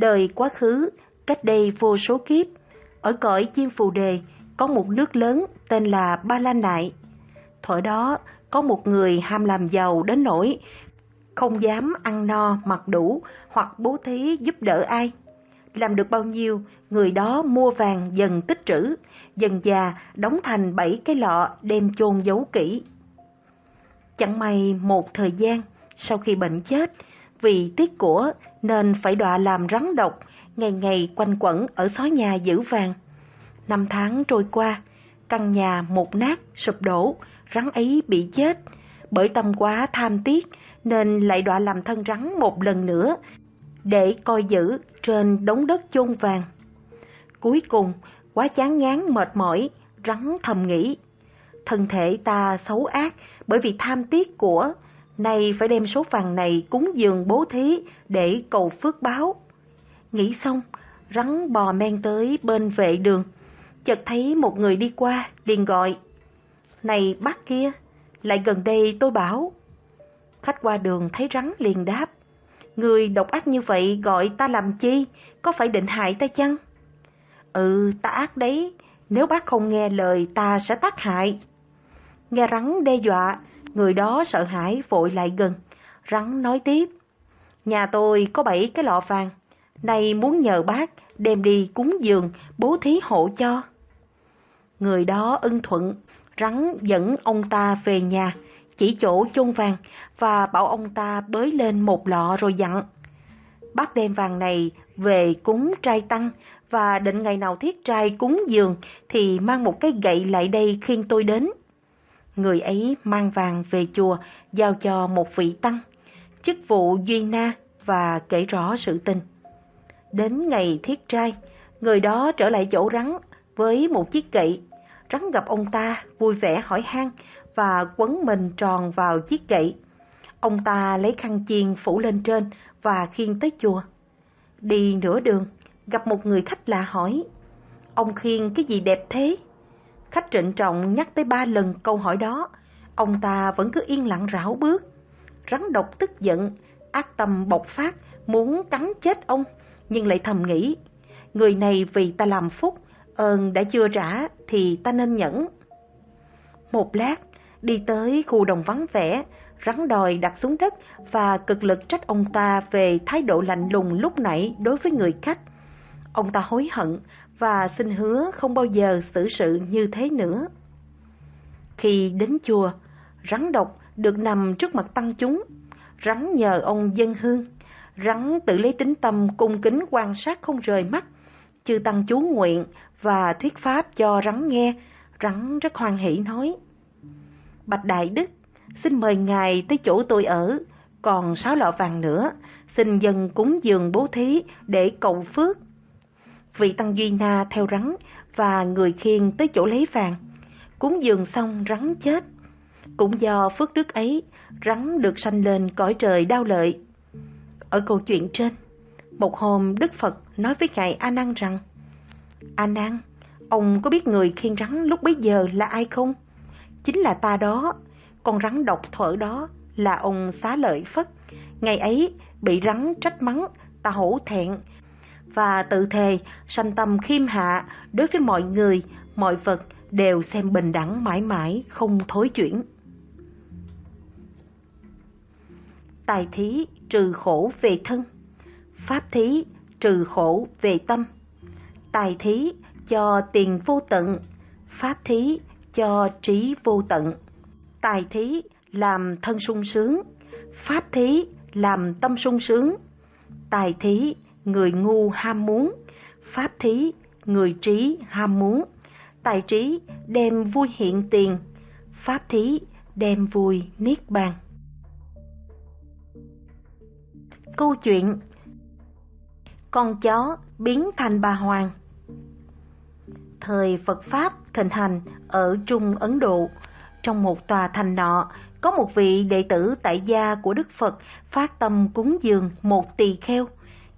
Đời quá khứ, cách đây vô số kiếp, ở cõi chim phù đề có một nước lớn tên là Ba La Nại. Thuở đó có một người ham làm giàu đến nỗi không dám ăn no mặc đủ hoặc bố thí giúp đỡ ai. Làm được bao nhiêu, người đó mua vàng dần tích trữ, dần già đóng thành bảy cái lọ đem chôn giấu kỹ. Chẳng may một thời gian, sau khi bệnh chết, vì tiếc của nên phải đọa làm rắn độc, ngày ngày quanh quẩn ở xó nhà giữ vàng. Năm tháng trôi qua, căn nhà một nát, sụp đổ, rắn ấy bị chết. Bởi tâm quá tham tiếc nên lại đọa làm thân rắn một lần nữa để coi giữ trên đống đất chôn vàng. Cuối cùng, quá chán ngán mệt mỏi, rắn thầm nghĩ. Thân thể ta xấu ác bởi vì tham tiếc của, nay phải đem số vàng này cúng dường bố thí để cầu phước báo. Nghĩ xong, rắn bò men tới bên vệ đường, chợt thấy một người đi qua, liền gọi. Này bác kia, lại gần đây tôi bảo. Khách qua đường thấy rắn liền đáp. Người độc ác như vậy gọi ta làm chi, có phải định hại ta chăng? Ừ, ta ác đấy, nếu bác không nghe lời ta sẽ tác hại. Nghe rắn đe dọa, người đó sợ hãi vội lại gần. Rắn nói tiếp, nhà tôi có bảy cái lọ vàng, nay muốn nhờ bác đem đi cúng dường, bố thí hộ cho. Người đó ưng thuận, rắn dẫn ông ta về nhà, chỉ chỗ chôn vàng và bảo ông ta bới lên một lọ rồi dặn. Bác đem vàng này về cúng trai tăng và định ngày nào thiết trai cúng dường thì mang một cái gậy lại đây khiêng tôi đến. Người ấy mang vàng về chùa giao cho một vị tăng, chức vụ duy na và kể rõ sự tình. Đến ngày thiết trai, người đó trở lại chỗ rắn với một chiếc gậy. Rắn gặp ông ta vui vẻ hỏi han và quấn mình tròn vào chiếc gậy. Ông ta lấy khăn chiên phủ lên trên và khiêng tới chùa. Đi nửa đường, gặp một người khách lạ hỏi, ông khiêng cái gì đẹp thế? Khách trịnh trọng nhắc tới ba lần câu hỏi đó, ông ta vẫn cứ yên lặng rảo bước. Rắn độc tức giận, ác tâm bộc phát, muốn cắn chết ông, nhưng lại thầm nghĩ, người này vì ta làm phúc, ơn đã chưa trả thì ta nên nhẫn. Một lát, đi tới khu đồng vắng vẻ, rắn đòi đặt xuống đất và cực lực trách ông ta về thái độ lạnh lùng lúc nãy đối với người khách. Ông ta hối hận và xin hứa không bao giờ xử sự như thế nữa. Khi đến chùa, rắn độc được nằm trước mặt tăng chúng. Rắn nhờ ông dân hương. Rắn tự lấy tính tâm cung kính quan sát không rời mắt. Chư tăng chú nguyện và thuyết pháp cho rắn nghe. Rắn rất hoan hỷ nói. Bạch Đại Đức, xin mời ngài tới chỗ tôi ở. Còn sáu lọ vàng nữa, xin dân cúng dường bố thí để cầu phước vị tăng Duy Na theo rắn và người khiêng tới chỗ lấy vàng. Cúng dường xong rắn chết. Cũng do phước đức ấy, rắn được sanh lên cõi trời đau lợi. Ở câu chuyện trên, một hôm Đức Phật nói với Ngài A Nan rằng, A Nan, ông có biết người khiêng rắn lúc bấy giờ là ai không? Chính là ta đó, con rắn độc thuở đó là ông xá lợi Phất. Ngày ấy bị rắn trách mắng, ta hổ thẹn, và tự thề sanh tâm khiêm hạ đối với mọi người, mọi vật đều xem bình đẳng mãi mãi không thối chuyển. Tài thí trừ khổ về thân, pháp thí trừ khổ về tâm, tài thí cho tiền vô tận, pháp thí cho trí vô tận, tài thí làm thân sung sướng, pháp thí làm tâm sung sướng, tài thí ngu ham muốn, pháp thí, người trí ham muốn, tài trí đem vui hiện tiền, pháp thí đem vui niết bàn. Câu chuyện Con chó biến thành bà Hoàng Thời Phật Pháp thịnh hành ở Trung Ấn Độ, trong một tòa thành nọ, có một vị đệ tử tại gia của Đức Phật phát tâm cúng dường một tỳ kheo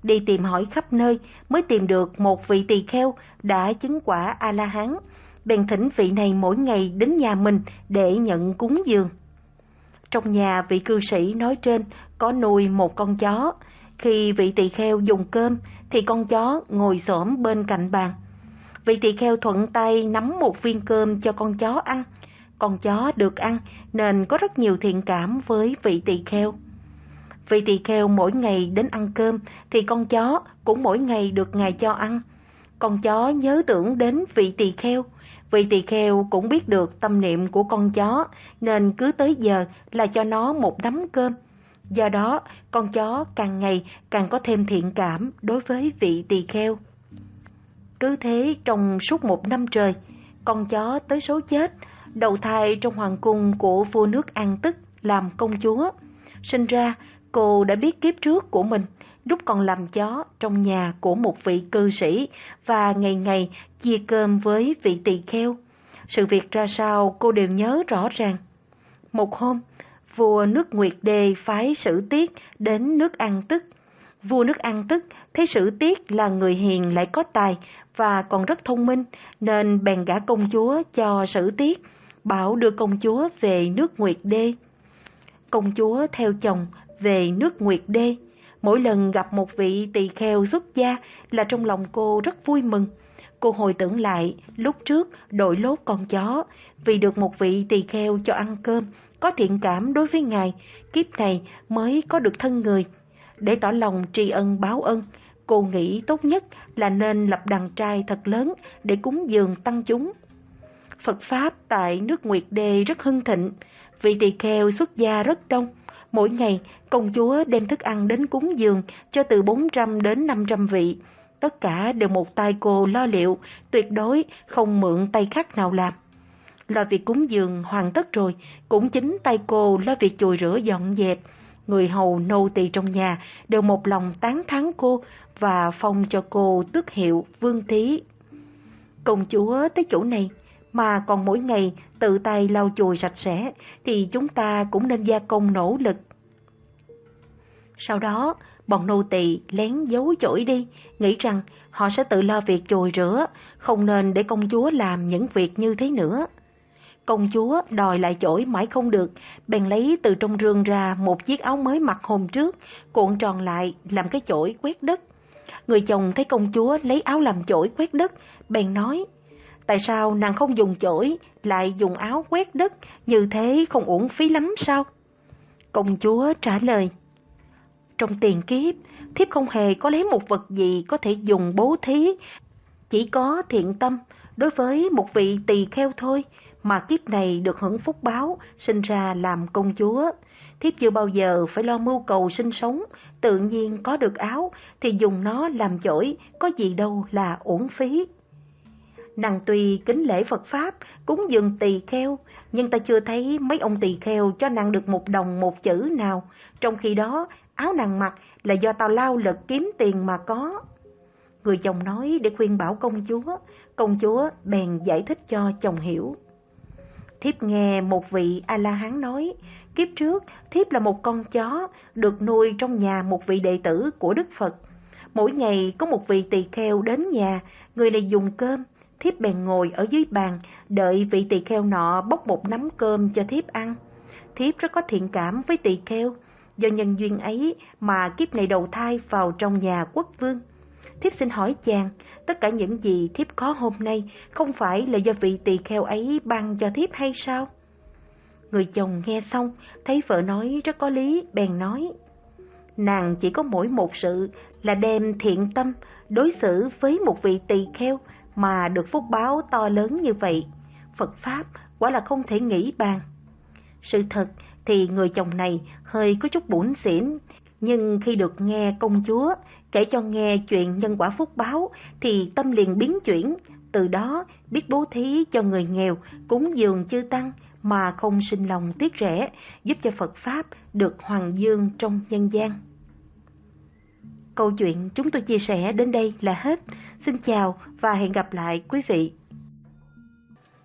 đi tìm hỏi khắp nơi mới tìm được một vị tỳ kheo đã chứng quả A-la-hán. Bèn thỉnh vị này mỗi ngày đến nhà mình để nhận cúng dường. Trong nhà vị cư sĩ nói trên, có nuôi một con chó. Khi vị tỳ kheo dùng cơm, thì con chó ngồi xổm bên cạnh bàn. Vị tỳ kheo thuận tay nắm một viên cơm cho con chó ăn. Con chó được ăn, nên có rất nhiều thiện cảm với vị tỳ kheo. Vị tỳ kheo mỗi ngày đến ăn cơm thì con chó cũng mỗi ngày được ngài cho ăn. Con chó nhớ tưởng đến vị tỳ kheo, vị tỳ kheo cũng biết được tâm niệm của con chó nên cứ tới giờ là cho nó một nắm cơm. Do đó, con chó càng ngày càng có thêm thiện cảm đối với vị tỳ kheo. Cứ thế trong suốt một năm trời, con chó tới số chết, đầu thai trong hoàng cung của vua nước An Tức làm công chúa. Sinh ra, cô đã biết kiếp trước của mình, lúc còn làm chó trong nhà của một vị cư sĩ và ngày ngày chia cơm với vị tỳ kheo. Sự việc ra sao cô đều nhớ rõ ràng. Một hôm, vua nước Nguyệt Đê phái sử tiết đến nước An Tức. Vua nước An Tức thấy sử tiết là người hiền lại có tài và còn rất thông minh nên bèn gả công chúa cho sử tiết, bảo đưa công chúa về nước Nguyệt Đê. Công chúa theo chồng về nước Nguyệt Đê. Mỗi lần gặp một vị tỳ kheo xuất gia là trong lòng cô rất vui mừng. Cô hồi tưởng lại lúc trước đội lốt con chó vì được một vị tỳ kheo cho ăn cơm, có thiện cảm đối với ngài, kiếp này mới có được thân người. Để tỏ lòng tri ân báo ân, cô nghĩ tốt nhất là nên lập đàn trai thật lớn để cúng dường tăng chúng. Phật Pháp tại nước Nguyệt Đê rất hưng thịnh, vị tỳ kheo xuất gia rất đông. Mỗi ngày, công chúa đem thức ăn đến cúng dường cho từ 400 đến 500 vị. Tất cả đều một tay cô lo liệu, tuyệt đối không mượn tay khác nào làm. Lo việc cúng dường hoàn tất rồi, cũng chính tay cô lo việc chùi rửa dọn dẹp. Người hầu nô tỳ trong nhà đều một lòng tán thán cô và phong cho cô tước hiệu vương thí. Công chúa tới chỗ này mà còn mỗi ngày tự tay lau chùi sạch sẽ thì chúng ta cũng nên gia công nỗ lực. Sau đó, bọn nô tỳ lén giấu chổi đi, nghĩ rằng họ sẽ tự lo việc chùi rửa, không nên để công chúa làm những việc như thế nữa. Công chúa đòi lại chổi mãi không được, bèn lấy từ trong rương ra một chiếc áo mới mặc hôm trước, cuộn tròn lại làm cái chổi quét đất. Người chồng thấy công chúa lấy áo làm chổi quét đất, bèn nói, tại sao nàng không dùng chổi, lại dùng áo quét đất, như thế không uổng phí lắm sao? Công chúa trả lời, trong tiền kiếp, thiếp không hề có lấy một vật gì có thể dùng bố thí, chỉ có thiện tâm đối với một vị tỳ kheo thôi, mà kiếp này được hưởng phúc báo, sinh ra làm công chúa. Thiếp chưa bao giờ phải lo mưu cầu sinh sống, tự nhiên có được áo thì dùng nó làm chổi, có gì đâu là uổng phí. Nàng tuy kính lễ Phật Pháp, cúng dường tỳ kheo, nhưng ta chưa thấy mấy ông tỳ kheo cho nàng được một đồng một chữ nào, trong khi đó áo nàng mặc là do tao lao lực kiếm tiền mà có. Người chồng nói để khuyên bảo công chúa, công chúa bèn giải thích cho chồng hiểu. Thiếp nghe một vị A-la-hán nói, kiếp trước thiếp là một con chó được nuôi trong nhà một vị đệ tử của Đức Phật. Mỗi ngày có một vị tỳ kheo đến nhà, người này dùng cơm, thiếp bèn ngồi ở dưới bàn, đợi vị tỳ kheo nọ bốc một nắm cơm cho thiếp ăn. Thiếp rất có thiện cảm với tỳ kheo, do nhân duyên ấy mà kiếp này đầu thai vào trong nhà quốc vương. Thiếp xin hỏi chàng, tất cả những gì thiếp có hôm nay không phải là do vị tỳ kheo ấy ban cho thiếp hay sao? Người chồng nghe xong, thấy vợ nói rất có lý, bèn nói. Nàng chỉ có mỗi một sự là đem thiện tâm đối xử với một vị tỳ kheo mà được phúc báo to lớn như vậy. Phật Pháp quả là không thể nghĩ bàn. Sự thật thì người chồng này hơi có chút bủn xỉn, nhưng khi được nghe công chúa kể cho nghe chuyện nhân quả phúc báo thì tâm liền biến chuyển, từ đó biết bố thí cho người nghèo, cúng dường chư tăng mà không sinh lòng tiếc rẻ, giúp cho Phật Pháp được hoàng dương trong nhân gian. Câu chuyện chúng tôi chia sẻ đến đây là hết. Xin chào và hẹn gặp lại quý vị.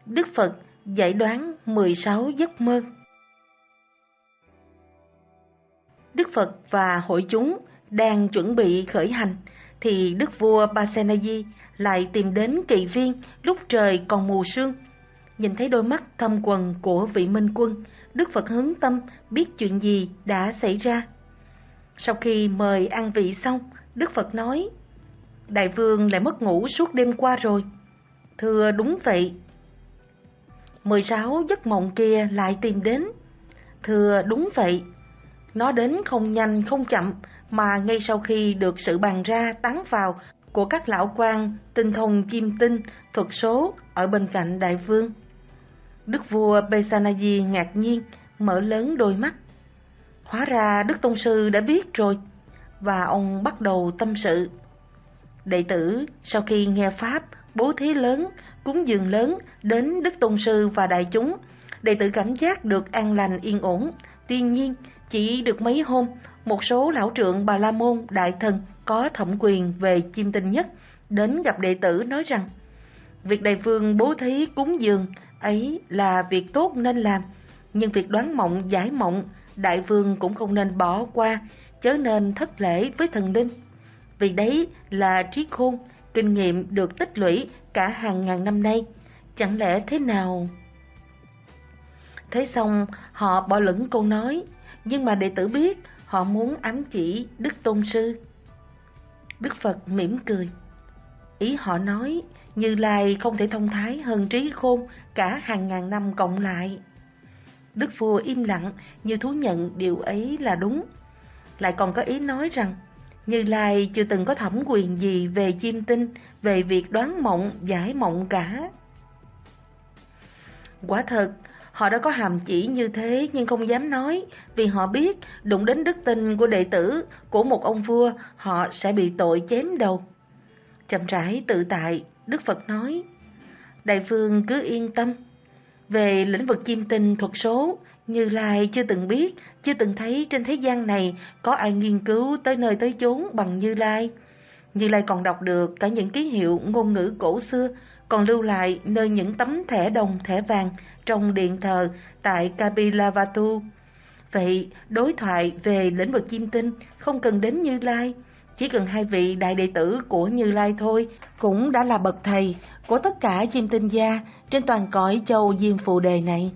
Đức Phật giải đoán 16 giấc mơ Đức Phật và hội chúng đang chuẩn bị khởi hành, thì Đức vua Pasenadi lại tìm đến kỳ viên lúc trời còn mù sương. Nhìn thấy đôi mắt thâm quần của vị minh quân, Đức Phật hướng tâm biết chuyện gì đã xảy ra. Sau khi mời ăn vị xong, Đức Phật nói, Đại vương lại mất ngủ suốt đêm qua rồi. Thưa đúng vậy. 16 giấc mộng kia lại tìm đến. Thưa đúng vậy. Nó đến không nhanh không chậm, mà ngay sau khi được sự bàn ra tán vào của các lão quan tinh thông chim tinh, thuật số ở bên cạnh đại vương. Đức vua Besanaji ngạc nhiên, mở lớn đôi mắt. Hóa ra Đức Tôn Sư đã biết rồi, và ông bắt đầu tâm sự. Đệ tử sau khi nghe Pháp, bố thí lớn, cúng dường lớn đến Đức Tôn Sư và đại chúng, đệ tử cảm giác được an lành yên ổn. Tuy nhiên, chỉ được mấy hôm, một số lão trượng Bà La Môn đại thần có thẩm quyền về chim tinh nhất đến gặp đệ tử nói rằng việc đại vương bố thí cúng dường ấy là việc tốt nên làm, nhưng việc đoán mộng giải mộng đại vương cũng không nên bỏ qua, chớ nên thất lễ với thần linh. Vì đấy là trí khôn, kinh nghiệm được tích lũy cả hàng ngàn năm nay. Chẳng lẽ thế nào? Thế xong, họ bỏ lửng câu nói, nhưng mà đệ tử biết họ muốn ám chỉ Đức Tôn Sư. Đức Phật mỉm cười. Ý họ nói, Như Lai không thể thông thái hơn trí khôn cả hàng ngàn năm cộng lại. Đức vua im lặng như thú nhận điều ấy là đúng. Lại còn có ý nói rằng Như Lai chưa từng có thẩm quyền gì về chiêm tinh, về việc đoán mộng, giải mộng cả. Quả thật, họ đã có hàm chỉ như thế nhưng không dám nói vì họ biết đụng đến đức tin của đệ tử của một ông vua họ sẽ bị tội chém đầu. Chậm rãi tự tại, Đức Phật nói, Đại vương cứ yên tâm, về lĩnh vực chim tinh thuật số, Như Lai chưa từng biết, chưa từng thấy trên thế gian này có ai nghiên cứu tới nơi tới chốn bằng Như Lai. Như Lai còn đọc được cả những ký hiệu ngôn ngữ cổ xưa, còn lưu lại nơi những tấm thẻ đồng thẻ vàng trong điện thờ tại Kapilavatu. Vậy, đối thoại về lĩnh vực chim tinh không cần đến Như Lai, chỉ cần hai vị đại đệ tử của Như Lai thôi cũng đã là bậc thầy của tất cả chim tinh gia trên toàn cõi châu Diêm Phù Đề này.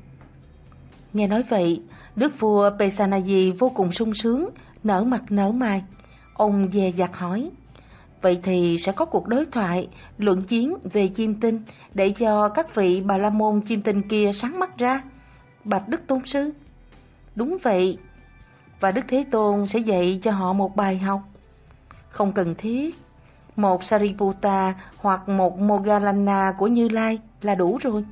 Nghe nói vậy, đức vua Pesanaji vô cùng sung sướng, nở mặt nở mày. Ông dè dặt hỏi, vậy thì sẽ có cuộc đối thoại, luận chiến về chim tinh để cho các vị bà la môn chim tinh kia sáng mắt ra. Bạch Đức Tôn Sư Đúng vậy, và Đức Thế Tôn sẽ dạy cho họ một bài học. Không cần thiết, một Sariputta hoặc một mogalana của Như Lai là đủ rồi.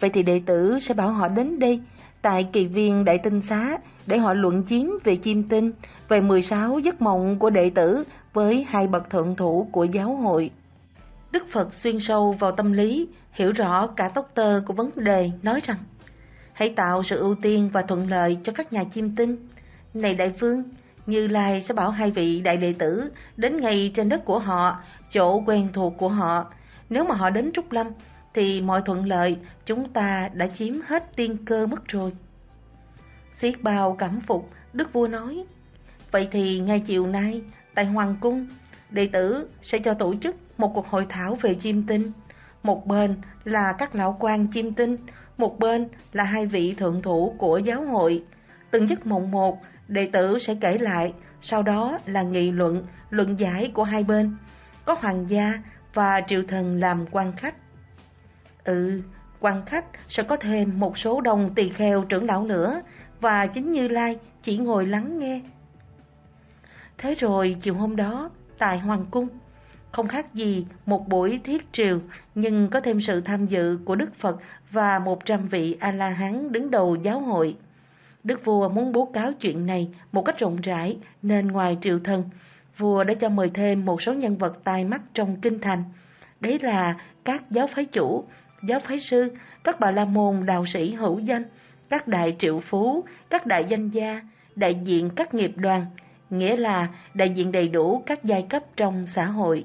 Vậy thì đệ tử sẽ bảo họ đến đây, tại kỳ viên Đại Tinh Xá, để họ luận chiến về chim tinh, về 16 giấc mộng của đệ tử với hai bậc thượng thủ của giáo hội. Đức Phật xuyên sâu vào tâm lý, hiểu rõ cả tốc tơ của vấn đề, nói rằng Hãy tạo sự ưu tiên và thuận lợi cho các nhà chiêm tinh. Này đại vương, như Lai sẽ bảo hai vị đại đệ tử đến ngay trên đất của họ, chỗ quen thuộc của họ. Nếu mà họ đến Trúc Lâm, thì mọi thuận lợi chúng ta đã chiếm hết tiên cơ mất rồi. Xiết bao cảm phục, Đức Vua nói, Vậy thì ngay chiều nay, tại Hoàng Cung, đệ tử sẽ cho tổ chức một cuộc hội thảo về chim tinh. Một bên là các lão quan chim tinh, một bên là hai vị thượng thủ của giáo hội. Từng giấc mộng một, đệ tử sẽ kể lại, sau đó là nghị luận, luận giải của hai bên. Có hoàng gia và triều thần làm quan khách. Ừ, quan khách sẽ có thêm một số đồng tỳ kheo trưởng lão nữa, và chính Như Lai chỉ ngồi lắng nghe. Thế rồi chiều hôm đó, tại Hoàng Cung, không khác gì một buổi thiết triều, nhưng có thêm sự tham dự của Đức Phật và một trăm vị A-la-hán đứng đầu giáo hội. Đức vua muốn bố cáo chuyện này một cách rộng rãi nên ngoài triều thần, vua đã cho mời thêm một số nhân vật tai mắt trong kinh thành. Đấy là các giáo phái chủ, giáo phái sư, các bà la môn đạo sĩ hữu danh, các đại triệu phú, các đại danh gia, đại diện các nghiệp đoàn, nghĩa là đại diện đầy đủ các giai cấp trong xã hội.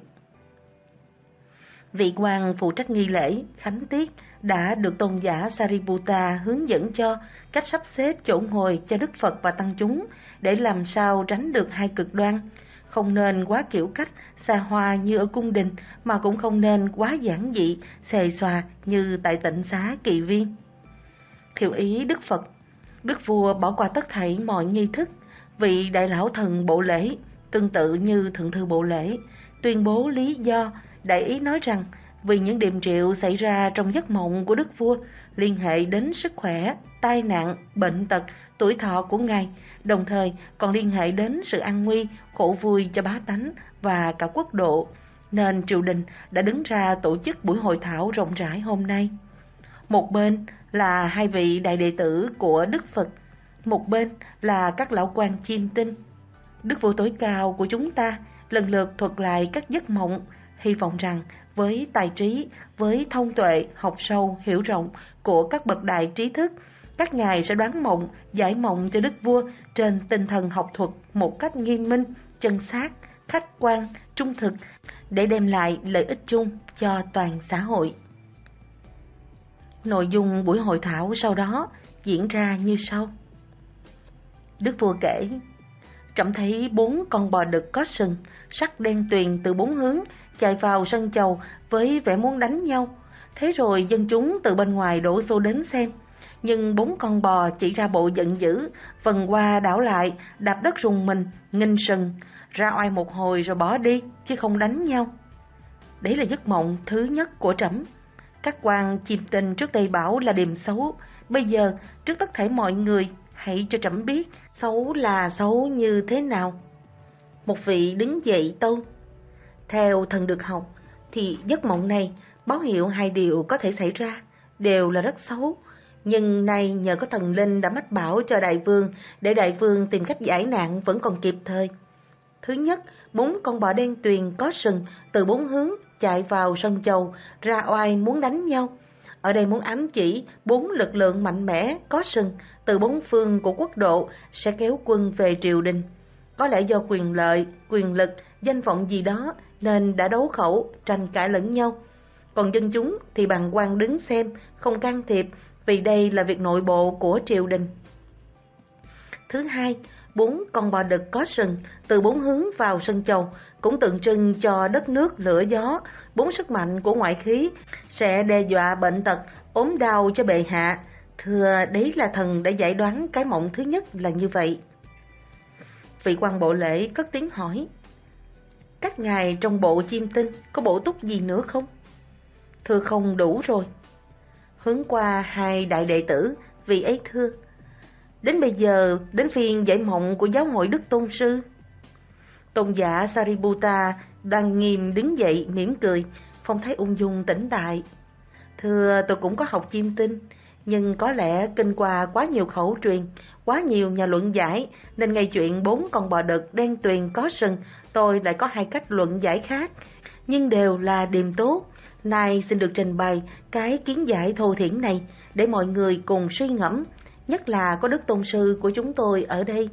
Vị quan phụ trách nghi lễ, khánh tiết đã được tôn giả Sariputta hướng dẫn cho cách sắp xếp chỗ ngồi cho Đức Phật và Tăng chúng để làm sao tránh được hai cực đoan. Không nên quá kiểu cách, xa hoa như ở cung đình mà cũng không nên quá giản dị, xề xòa như tại tịnh xá kỳ viên. Thiệu ý Đức Phật Đức vua bỏ qua tất thảy mọi nghi thức vị đại lão thần bộ lễ, tương tự như thượng thư bộ lễ, tuyên bố lý do, đại ý nói rằng vì những điềm triệu xảy ra trong giấc mộng của đức vua liên hệ đến sức khỏe, tai nạn, bệnh tật, tuổi thọ của ngài, đồng thời còn liên hệ đến sự an nguy, khổ vui cho bá tánh và cả quốc độ, nên triều đình đã đứng ra tổ chức buổi hội thảo rộng rãi hôm nay. Một bên là hai vị đại đệ tử của Đức Phật, một bên là các lão quan chiêm tinh. Đức vua tối cao của chúng ta lần lượt thuật lại các giấc mộng, hy vọng rằng với tài trí, với thông tuệ, học sâu, hiểu rộng của các bậc đại trí thức, các ngài sẽ đoán mộng, giải mộng cho đức vua trên tinh thần học thuật một cách nghiêm minh, chân xác, khách quan, trung thực để đem lại lợi ích chung cho toàn xã hội. Nội dung buổi hội thảo sau đó diễn ra như sau. Đức vua kể, trẫm thấy bốn con bò đực có sừng, sắc đen tuyền từ bốn hướng, chạy vào sân chầu với vẻ muốn đánh nhau. Thế rồi dân chúng từ bên ngoài đổ xô đến xem. Nhưng bốn con bò chỉ ra bộ giận dữ, phần qua đảo lại, đạp đất rùng mình, nghinh sừng, ra oai một hồi rồi bỏ đi, chứ không đánh nhau. Đấy là giấc mộng thứ nhất của trẫm. Các quan chìm tình trước đây bảo là điểm xấu, bây giờ trước tất thể mọi người hãy cho trẫm biết xấu là xấu như thế nào. Một vị đứng dậy tâu. Theo thần được học, thì giấc mộng này báo hiệu hai điều có thể xảy ra, đều là rất xấu. Nhưng nay nhờ có thần linh đã mách bảo cho đại vương để đại vương tìm cách giải nạn vẫn còn kịp thời. Thứ nhất, bốn con bò đen tuyền có sừng từ bốn hướng chạy vào sân chầu, ra oai muốn đánh nhau. Ở đây muốn ám chỉ bốn lực lượng mạnh mẽ có sừng từ bốn phương của quốc độ sẽ kéo quân về triều đình. Có lẽ do quyền lợi, quyền lực, danh vọng gì đó nên đã đấu khẩu, tranh cãi lẫn nhau. Còn dân chúng thì bằng quan đứng xem, không can thiệp vì đây là việc nội bộ của triều đình. Thứ hai, bốn con bò đực có sừng từ bốn hướng vào sân chầu cũng tượng trưng cho đất nước lửa gió, bốn sức mạnh của ngoại khí sẽ đe dọa bệnh tật, ốm đau cho bệ hạ. Thưa đấy là thần đã giải đoán cái mộng thứ nhất là như vậy. Vị quan bộ lễ cất tiếng hỏi, các ngài trong bộ chiêm tinh có bổ túc gì nữa không? Thưa không đủ rồi. Hướng qua hai đại đệ tử, vị ấy thưa. Đến bây giờ, đến phiên giải mộng của giáo hội Đức Tôn Sư. Tôn giả Sariputta đang nghiêm đứng dậy mỉm cười, phong thái ung dung tĩnh tại. Thưa tôi cũng có học chiêm tinh, nhưng có lẽ kinh qua quá nhiều khẩu truyền, quá nhiều nhà luận giải, nên ngay chuyện bốn con bò đực đen tuyền có sừng, tôi lại có hai cách luận giải khác, nhưng đều là điềm tốt. Nay xin được trình bày cái kiến giải thô thiển này để mọi người cùng suy ngẫm, nhất là có đức tôn sư của chúng tôi ở đây.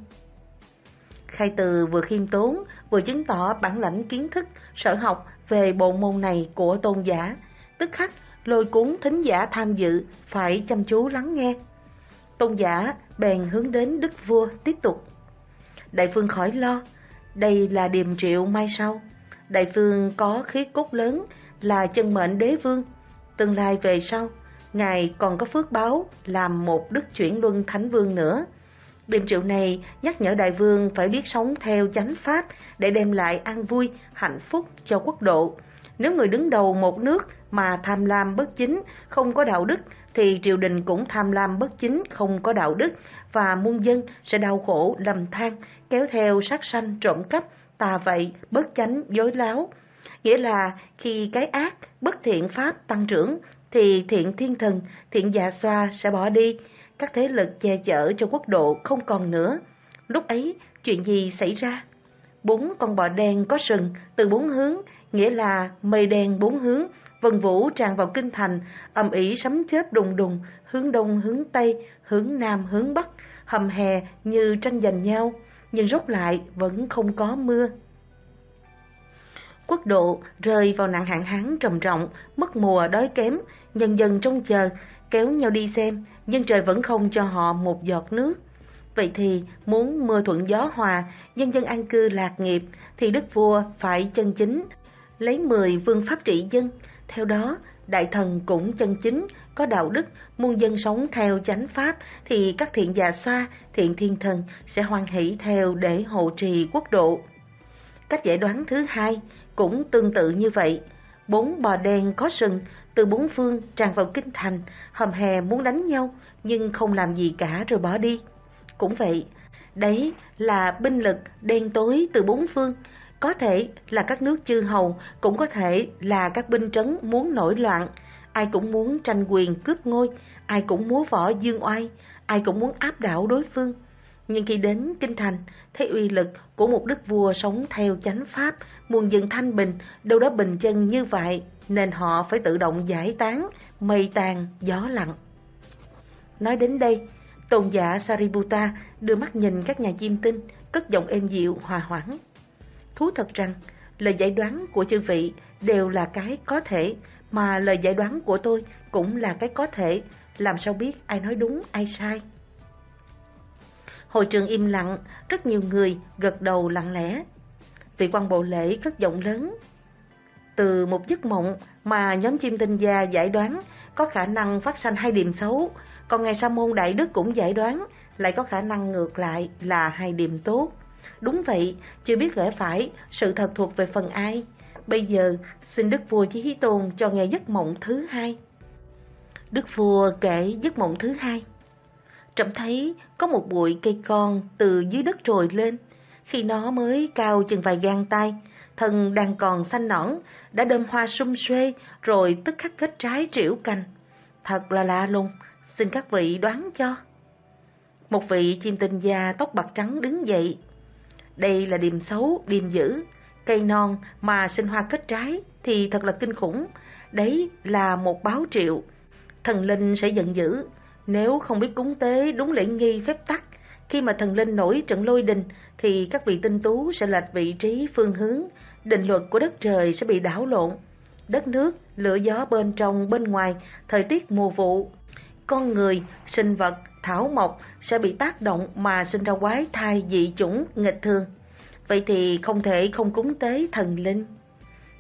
Khai từ vừa khiêm tốn, vừa chứng tỏ bản lãnh kiến thức, sở học về bộ môn này của tôn giả, tức khắc lôi cuốn thính giả tham dự phải chăm chú lắng nghe. Tôn giả bèn hướng đến đức vua tiếp tục. Đại phương khỏi lo, đây là điềm triệu mai sau. Đại phương có khí cốt lớn là chân mệnh đế vương. Tương lai về sau, ngài còn có phước báo làm một đức chuyển luân thánh vương nữa. Điềm triệu này nhắc nhở đại vương phải biết sống theo chánh pháp để đem lại an vui, hạnh phúc cho quốc độ. Nếu người đứng đầu một nước mà tham lam bất chính, không có đạo đức, thì triều đình cũng tham lam bất chính, không có đạo đức, và muôn dân sẽ đau khổ, lầm than, kéo theo sát sanh, trộm cắp, tà vậy, bất chánh, dối láo. Nghĩa là khi cái ác, bất thiện pháp tăng trưởng, thì thiện thiên thần, thiện dạ xoa sẽ bỏ đi, các thế lực che chở cho quốc độ không còn nữa. Lúc ấy, chuyện gì xảy ra? Bốn con bò đen có sừng từ bốn hướng, nghĩa là mây đen bốn hướng, vần vũ tràn vào kinh thành, ầm ĩ sấm chớp đùng đùng, hướng đông hướng tây, hướng nam hướng bắc, hầm hè như tranh giành nhau, nhưng rốt lại vẫn không có mưa. Quốc độ rơi vào nạn hạn hán trầm trọng, mất mùa đói kém, nhân dân trông chờ, kéo nhau đi xem, nhưng trời vẫn không cho họ một giọt nước. Vậy thì muốn mưa thuận gió hòa, nhân dân an cư lạc nghiệp, thì đức vua phải chân chính, lấy mười vương pháp trị dân. Theo đó, đại thần cũng chân chính, có đạo đức, muôn dân sống theo chánh pháp, thì các thiện già xoa, thiện thiên thần sẽ hoan hỷ theo để hộ trì quốc độ. Cách giải đoán thứ hai cũng tương tự như vậy. Bốn bò đen có sừng, từ bốn phương tràn vào kinh thành, hầm hè muốn đánh nhau, nhưng không làm gì cả rồi bỏ đi. Cũng vậy, đấy là binh lực đen tối từ bốn phương, có thể là các nước chư hầu, cũng có thể là các binh trấn muốn nổi loạn. Ai cũng muốn tranh quyền cướp ngôi, ai cũng múa võ dương oai, ai cũng muốn áp đảo đối phương. Nhưng khi đến Kinh Thành, thấy uy lực của một đức vua sống theo chánh pháp, muôn dân thanh bình, đâu đó bình chân như vậy, nên họ phải tự động giải tán, mây tàn, gió lặng. Nói đến đây, tôn giả Sariputta đưa mắt nhìn các nhà chiêm tinh, cất giọng êm dịu, hòa hoãn. Thú thật rằng, lời giải đoán của chư vị đều là cái có thể, mà lời giải đoán của tôi cũng là cái có thể, làm sao biết ai nói đúng, ai sai. Hội trường im lặng, rất nhiều người gật đầu lặng lẽ. Vị quan bộ lễ cất giọng lớn. Từ một giấc mộng mà nhóm chim tinh gia giải đoán có khả năng phát sanh hai điểm xấu, còn ngày Sa môn Đại Đức cũng giải đoán lại có khả năng ngược lại là hai điểm tốt. Đúng vậy, chưa biết gỡ phải, sự thật thuộc về phần ai. Bây giờ, xin Đức Vua Chí Hí Tôn cho nghe giấc mộng thứ hai. Đức Vua kể giấc mộng thứ hai. Trẫm thấy có một bụi cây con từ dưới đất trồi lên. Khi nó mới cao chừng vài gang tay, thân đang còn xanh nõn, đã đơm hoa sum xuê rồi tức khắc kết trái triểu cành. Thật là lạ lùng, xin các vị đoán cho. Một vị chim tinh da tóc bạc trắng đứng dậy. Đây là điềm xấu, điềm dữ. Cây non mà sinh hoa kết trái thì thật là kinh khủng. Đấy là một báo triệu. Thần linh sẽ giận dữ, nếu không biết cúng tế đúng lễ nghi phép tắc, khi mà thần linh nổi trận lôi đình thì các vị tinh tú sẽ lệch vị trí phương hướng, định luật của đất trời sẽ bị đảo lộn. Đất nước, lửa gió bên trong bên ngoài, thời tiết mùa vụ, con người, sinh vật, thảo mộc sẽ bị tác động mà sinh ra quái thai dị chủng nghịch thường. Vậy thì không thể không cúng tế thần linh.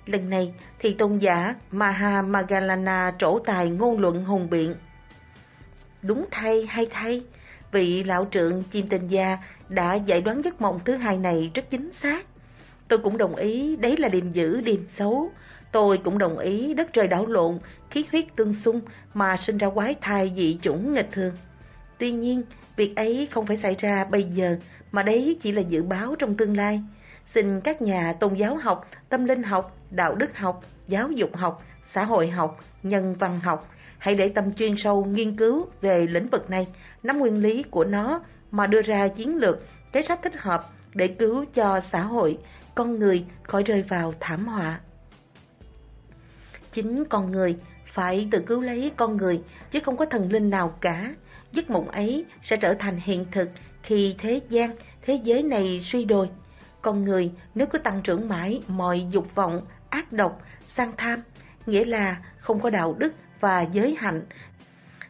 Lần này thì tôn giả Maha Magalana trổ tài ngôn luận hùng biện. Đúng thay hay thay, vị lão trượng chim tình gia đã giải đoán giấc mộng thứ hai này rất chính xác. Tôi cũng đồng ý đấy là điềm dữ, điềm xấu. Tôi cũng đồng ý đất trời đảo lộn, khí huyết tương xung mà sinh ra quái thai dị chủng nghịch thường. Tuy nhiên, việc ấy không phải xảy ra bây giờ, mà đấy chỉ là dự báo trong tương lai. Xin các nhà tôn giáo học, tâm linh học, đạo đức học, giáo dục học, xã hội học, nhân văn học Hãy để tâm chuyên sâu nghiên cứu về lĩnh vực này, nắm nguyên lý của nó mà đưa ra chiến lược, kế sách thích hợp để cứu cho xã hội, con người khỏi rơi vào thảm họa. Chính con người phải tự cứu lấy con người chứ không có thần linh nào cả. Giấc mộng ấy sẽ trở thành hiện thực khi thế gian, thế giới này suy đồi. Con người nếu cứ tăng trưởng mãi mọi dục vọng, ác độc, sang tham, nghĩa là không có đạo đức và giới hạnh,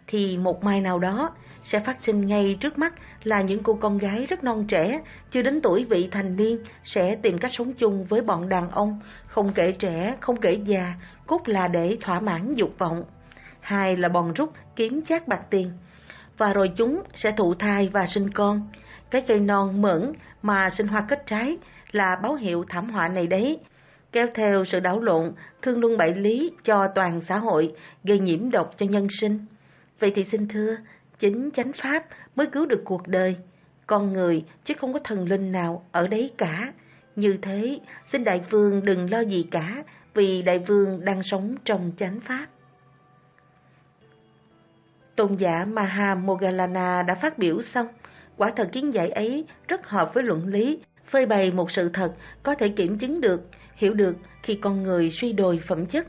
thì một mai nào đó sẽ phát sinh ngay trước mắt là những cô con gái rất non trẻ, chưa đến tuổi vị thành niên sẽ tìm cách sống chung với bọn đàn ông, không kể trẻ, không kể già, cốt là để thỏa mãn dục vọng. Hai là bòn rút kiếm chát bạc tiền. Và rồi chúng sẽ thụ thai và sinh con. Cái cây non mẫn mà sinh hoa kết trái là báo hiệu thảm họa này đấy kéo theo sự đảo lộn, thương luân bại lý cho toàn xã hội, gây nhiễm độc cho nhân sinh. Vậy thì xin thưa, chính chánh pháp mới cứu được cuộc đời, con người chứ không có thần linh nào ở đấy cả. Như thế, xin đại vương đừng lo gì cả, vì đại vương đang sống trong chánh pháp. Tôn giả Maha Mogalana đã phát biểu xong, quả thật kiến giải ấy rất hợp với luận lý, phơi bày một sự thật có thể kiểm chứng được hiểu được khi con người suy đồi phẩm chất.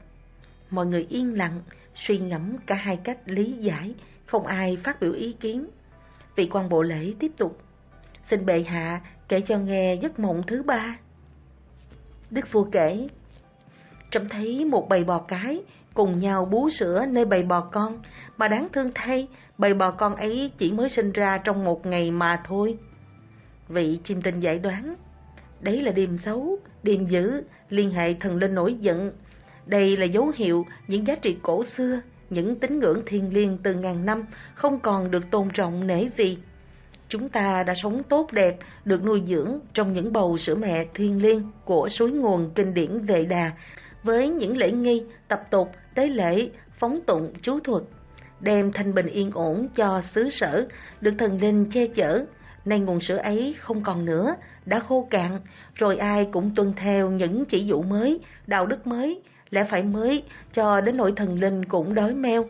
Mọi người yên lặng, suy ngẫm cả hai cách lý giải, không ai phát biểu ý kiến. Vị quan bộ lễ tiếp tục. Xin bệ hạ kể cho nghe giấc mộng thứ ba. Đức vua kể, trông thấy một bầy bò cái cùng nhau bú sữa nơi bầy bò con, mà đáng thương thay, bầy bò con ấy chỉ mới sinh ra trong một ngày mà thôi. Vị chim tinh giải đoán, đấy là điềm xấu, điềm dữ, liên hệ thần linh nổi giận. Đây là dấu hiệu những giá trị cổ xưa, những tín ngưỡng thiêng liêng từ ngàn năm không còn được tôn trọng nể vì. Chúng ta đã sống tốt đẹp, được nuôi dưỡng trong những bầu sữa mẹ thiêng liêng của suối nguồn kinh điển Vệ Đà, với những lễ nghi, tập tục, tế lễ, phóng tụng, chú thuật, đem thanh bình yên ổn cho xứ sở, được thần linh che chở. Nay nguồn sữa ấy không còn nữa, đã khô cạn, rồi ai cũng tuân theo những chỉ dụ mới, đạo đức mới, lẽ phải mới, cho đến nỗi thần linh cũng đói meo.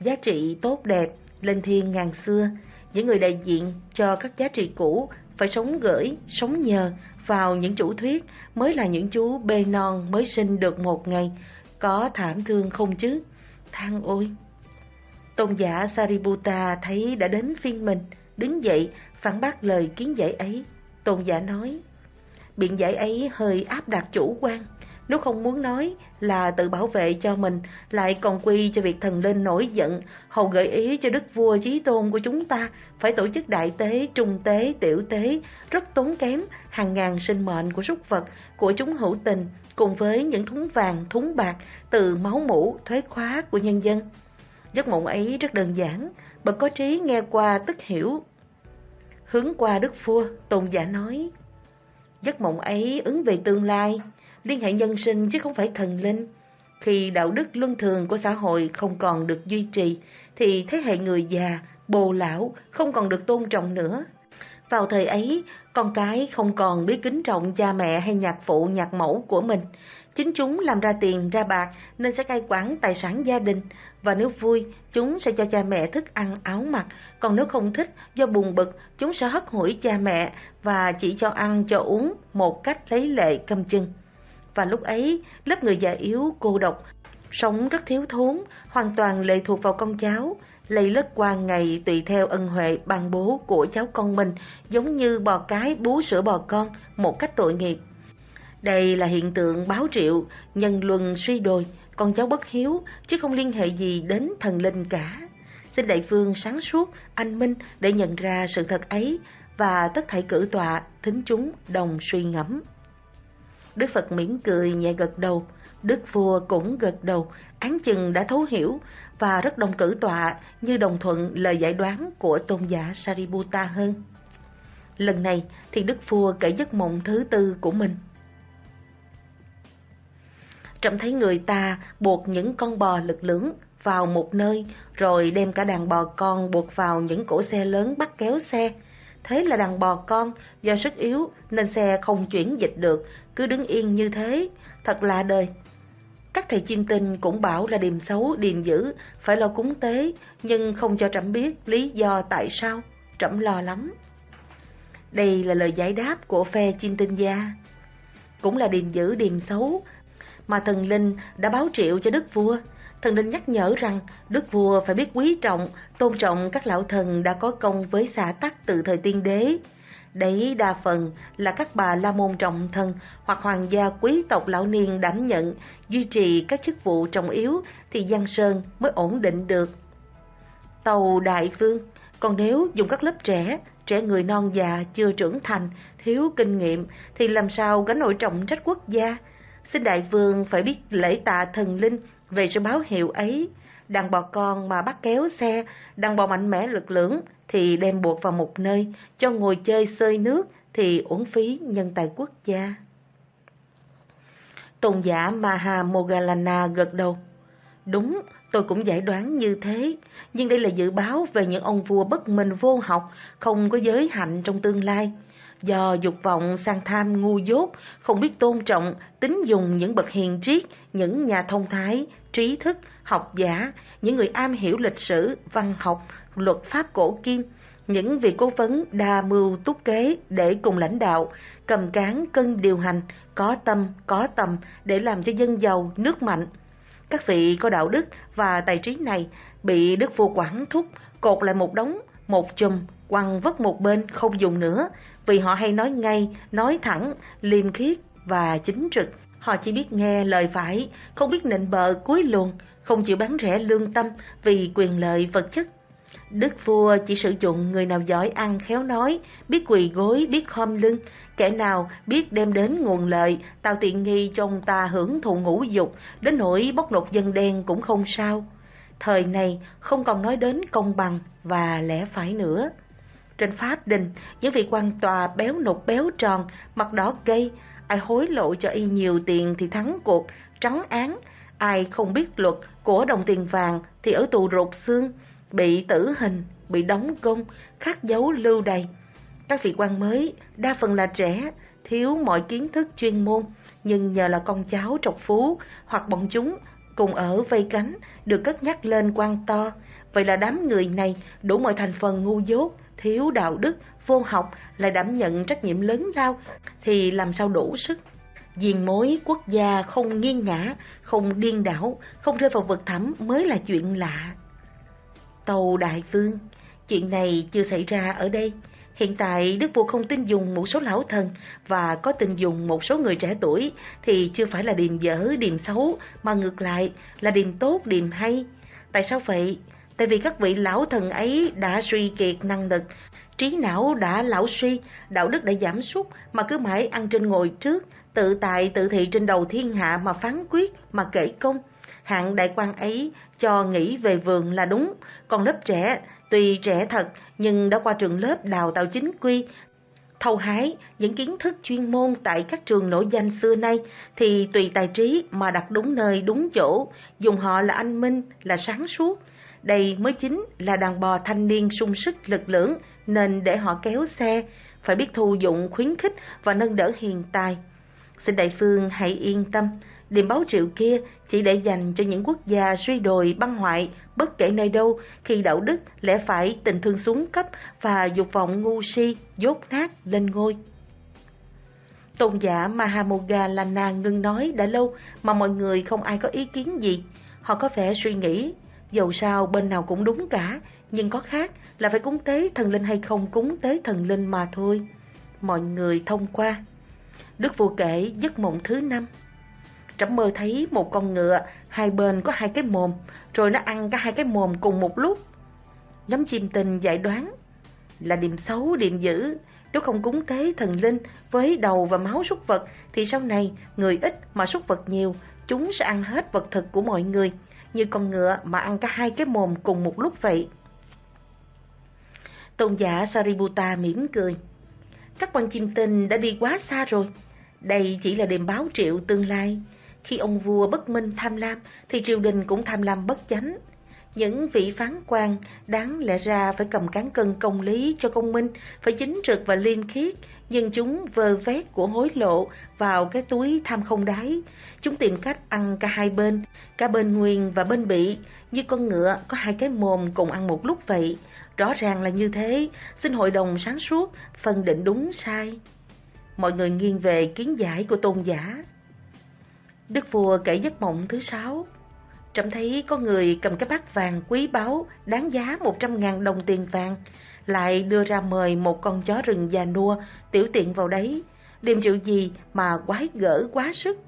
Giá trị tốt đẹp, lên thiên ngàn xưa, những người đại diện cho các giá trị cũ phải sống gửi, sống nhờ vào những chủ thuyết mới là những chú bê non mới sinh được một ngày, có thảm thương không chứ? Thang ôi! Tôn giả Sariputta thấy đã đến phiên mình, đứng dậy phản bác lời kiến giải ấy. Tôn giả nói, biện giải ấy hơi áp đặt chủ quan, nếu không muốn nói là tự bảo vệ cho mình, lại còn quy cho việc thần linh nổi giận, hầu gợi ý cho đức vua chí tôn của chúng ta phải tổ chức đại tế, trung tế, tiểu tế, rất tốn kém, hàng ngàn sinh mệnh của súc vật, của chúng hữu tình, cùng với những thúng vàng, thúng bạc, từ máu mũ, thuế khóa của nhân dân. Giấc mộng ấy rất đơn giản, bậc có trí nghe qua tức hiểu. Hướng qua đức vua, tôn giả nói, giấc mộng ấy ứng về tương lai, liên hệ nhân sinh chứ không phải thần linh. Khi đạo đức luân thường của xã hội không còn được duy trì, thì thế hệ người già, bồ lão không còn được tôn trọng nữa. Vào thời ấy, con cái không còn biết kính trọng cha mẹ hay nhạc phụ nhạc mẫu của mình. Chính chúng làm ra tiền ra bạc nên sẽ cai quản tài sản gia đình và nếu vui, chúng sẽ cho cha mẹ thức ăn áo mặc, còn nếu không thích, do buồn bực, chúng sẽ hất hủi cha mẹ và chỉ cho ăn cho uống một cách lấy lệ cầm chừng. Và lúc ấy, lớp người già yếu, cô độc, sống rất thiếu thốn, hoàn toàn lệ thuộc vào con cháu, lây lất qua ngày tùy theo ân huệ ban bố của cháu con mình, giống như bò cái bú sữa bò con, một cách tội nghiệp. Đây là hiện tượng báo triệu, nhân luân suy đồi, con cháu bất hiếu, chứ không liên hệ gì đến thần linh cả. Xin đại vương sáng suốt, anh minh để nhận ra sự thật ấy, và tất thảy cử tọa, thính chúng đồng suy ngẫm. Đức Phật mỉm cười nhẹ gật đầu, Đức vua cũng gật đầu, án chừng đã thấu hiểu và rất đồng cử tọa như đồng thuận lời giải đoán của tôn giả Sariputta hơn. Lần này thì Đức vua kể giấc mộng thứ tư của mình. Trẫm thấy người ta buộc những con bò lực lưỡng vào một nơi, rồi đem cả đàn bò con buộc vào những cổ xe lớn bắt kéo xe. Thế là đàn bò con do sức yếu nên xe không chuyển dịch được, cứ đứng yên như thế, thật lạ đời. Các thầy chiêm tinh cũng bảo là điềm xấu, điềm dữ, phải lo cúng tế, nhưng không cho trẫm biết lý do tại sao, trẫm lo lắm. Đây là lời giải đáp của phe chiêm tinh gia. Cũng là điềm dữ, điềm xấu, mà thần linh đã báo triệu cho đức vua. Thần linh nhắc nhở rằng đức vua phải biết quý trọng, tôn trọng các lão thần đã có công với xã tắc từ thời tiên đế. Đấy đa phần là các bà la môn trọng thân hoặc hoàng gia quý tộc lão niên đảm nhận, duy trì các chức vụ trọng yếu thì Giang Sơn mới ổn định được. Tàu Đại Vương, còn nếu dùng các lớp trẻ, trẻ người non già chưa trưởng thành, thiếu kinh nghiệm thì làm sao gánh nổi trọng trách quốc gia? Xin đại vương phải biết lễ tạ thần linh về sự báo hiệu ấy. Đàn bò con mà bắt kéo xe, đàn bò mạnh mẽ lực lưỡng thì đem buộc vào một nơi, cho ngồi chơi sơi nước thì uổng phí nhân tài quốc gia. Tôn giả Maha Mogalana gật đầu. Đúng, tôi cũng giải đoán như thế, nhưng đây là dự báo về những ông vua bất minh vô học, không có giới hạnh trong tương lai do dục vọng sang tham ngu dốt, không biết tôn trọng, tính dùng những bậc hiền triết, những nhà thông thái, trí thức, học giả, những người am hiểu lịch sử, văn học, luật pháp cổ kim, những vị cố vấn đa mưu túc kế để cùng lãnh đạo, cầm cán cân điều hành, có tâm, có tầm để làm cho dân giàu, nước mạnh. Các vị có đạo đức và tài trí này bị Đức Vua quản thúc, cột lại một đống, một chùm, quăng vất một bên không dùng nữa, vì họ hay nói ngay, nói thẳng, liêm khiết và chính trực. Họ chỉ biết nghe lời phải, không biết nịnh bợ cuối luồng, không chịu bán rẻ lương tâm vì quyền lợi vật chất. Đức vua chỉ sử dụng người nào giỏi ăn khéo nói, biết quỳ gối, biết khom lưng, kẻ nào biết đem đến nguồn lợi, tạo tiện nghi cho ông ta hưởng thụ ngũ dục, đến nỗi bóc lột dân đen cũng không sao. thời này không còn nói đến công bằng và lẽ phải nữa. Trên pháp đình, những vị quan tòa béo nục béo tròn, mặt đỏ gây, ai hối lộ cho y nhiều tiền thì thắng cuộc, trắng án, ai không biết luật của đồng tiền vàng thì ở tù rột xương, bị tử hình, bị đóng công, khắc dấu lưu đày. Các vị quan mới, đa phần là trẻ, thiếu mọi kiến thức chuyên môn, nhưng nhờ là con cháu trọc phú hoặc bọn chúng cùng ở vây cánh được cất nhắc lên quan to. Vậy là đám người này đủ mọi thành phần ngu dốt, thiếu đạo đức, vô học lại đảm nhận trách nhiệm lớn lao thì làm sao đủ sức. Diền mối quốc gia không nghiêng ngã, không điên đảo, không rơi vào vực thẳm mới là chuyện lạ. Tàu Đại Vương, chuyện này chưa xảy ra ở đây. Hiện tại Đức Vua không tin dùng một số lão thần và có tin dùng một số người trẻ tuổi thì chưa phải là điềm dở, điềm xấu mà ngược lại là điềm tốt, điềm hay. Tại sao vậy? Tại vì các vị lão thần ấy đã suy kiệt năng lực, trí não đã lão suy, đạo đức đã giảm sút mà cứ mãi ăn trên ngồi trước, tự tại tự thị trên đầu thiên hạ mà phán quyết, mà kể công. Hạng đại quan ấy cho nghĩ về vườn là đúng, còn lớp trẻ, tuy trẻ thật nhưng đã qua trường lớp đào tạo chính quy, thâu hái những kiến thức chuyên môn tại các trường nổi danh xưa nay thì tùy tài trí mà đặt đúng nơi đúng chỗ, dùng họ là anh minh, là sáng suốt. Đây mới chính là đàn bò thanh niên sung sức lực lưỡng nên để họ kéo xe, phải biết thu dụng khuyến khích và nâng đỡ hiền tài. Xin đại phương hãy yên tâm, điểm báo triệu kia chỉ để dành cho những quốc gia suy đồi băng hoại bất kể nơi đâu khi đạo đức lẽ phải tình thương xuống cấp và dục vọng ngu si dốt nát lên ngôi. Tôn giả Mahamogalana ngưng nói đã lâu mà mọi người không ai có ý kiến gì. Họ có vẻ suy nghĩ, dầu sao bên nào cũng đúng cả, nhưng có khác là phải cúng tế thần linh hay không cúng tế thần linh mà thôi. Mọi người thông qua. Đức vua kể giấc mộng thứ năm. Trẫm mơ thấy một con ngựa, hai bên có hai cái mồm, rồi nó ăn cả hai cái mồm cùng một lúc. Nhóm chim tình giải đoán là điểm xấu, điểm dữ. Nếu không cúng tế thần linh với đầu và máu súc vật, thì sau này người ít mà súc vật nhiều, chúng sẽ ăn hết vật thực của mọi người, như con ngựa mà ăn cả hai cái mồm cùng một lúc vậy. Tôn giả Sariputta mỉm cười. Các quan chim tinh đã đi quá xa rồi. Đây chỉ là đêm báo triệu tương lai. Khi ông vua bất minh tham lam, thì triều đình cũng tham lam bất chánh. Những vị phán quan đáng lẽ ra phải cầm cán cân công lý cho công minh, phải chính trực và liên khiết, nhưng chúng vơ vét của hối lộ vào cái túi tham không đáy. Chúng tìm cách ăn cả hai bên, cả bên nguyên và bên bị, như con ngựa có hai cái mồm cùng ăn một lúc vậy. Rõ ràng là như thế, xin hội đồng sáng suốt, phân định đúng sai. Mọi người nghiêng về kiến giải của tôn giả. Đức vua kể giấc mộng thứ sáu. Trẫm thấy có người cầm cái bát vàng quý báu đáng giá một trăm ngàn đồng tiền vàng, lại đưa ra mời một con chó rừng già nua tiểu tiện vào đấy. điềm rượu gì mà quái gở quá sức.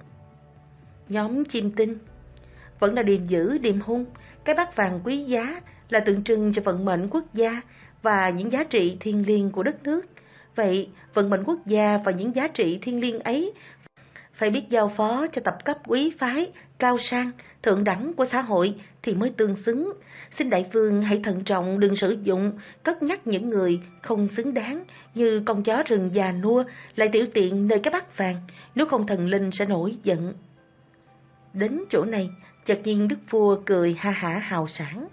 Nhóm chim tinh Vẫn là điềm dữ, điềm hung, cái bát vàng quý giá là tượng trưng cho vận mệnh quốc gia và những giá trị thiêng liêng của đất nước. Vậy, vận mệnh quốc gia và những giá trị thiêng liêng ấy phải biết giao phó cho tập cấp quý phái, cao sang, thượng đẳng của xã hội thì mới tương xứng. Xin đại vương hãy thận trọng đừng sử dụng, cất nhắc những người không xứng đáng như con chó rừng già nua lại tiểu tiện nơi cái bát vàng, nếu không thần linh sẽ nổi giận. Đến chỗ này, chợt nhiên đức vua cười ha hả hào sảng.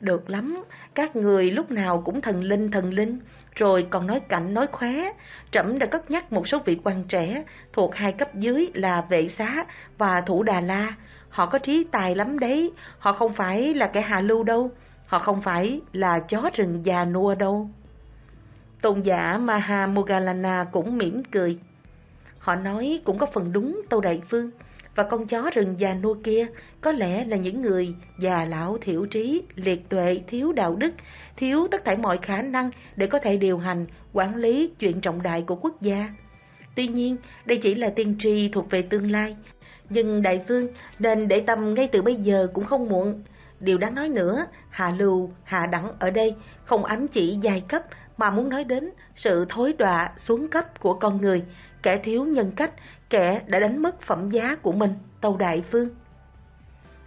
Được lắm, các người lúc nào cũng thần linh thần linh, rồi còn nói cạnh nói khóe. Trẫm đã cất nhắc một số vị quan trẻ thuộc hai cấp dưới là vệ xá và thủ Đà La. Họ có trí tài lắm đấy, họ không phải là kẻ hạ lưu đâu, họ không phải là chó rừng già nua đâu. Tôn giả Maha Mogalana cũng mỉm cười. Họ nói cũng có phần đúng Tâu Đại Phương và con chó rừng già nua kia có lẽ là những người già lão thiểu trí, liệt tuệ, thiếu đạo đức, thiếu tất cả mọi khả năng để có thể điều hành, quản lý chuyện trọng đại của quốc gia. Tuy nhiên, đây chỉ là tiên tri thuộc về tương lai, nhưng đại vương nên để tâm ngay từ bây giờ cũng không muộn. Điều đáng nói nữa, hạ lưu, hạ đẳng ở đây không ám chỉ giai cấp mà muốn nói đến sự thối đọa xuống cấp của con người, kẻ thiếu nhân cách, kẻ đã đánh mất phẩm giá của mình, Tâu Đại Vương.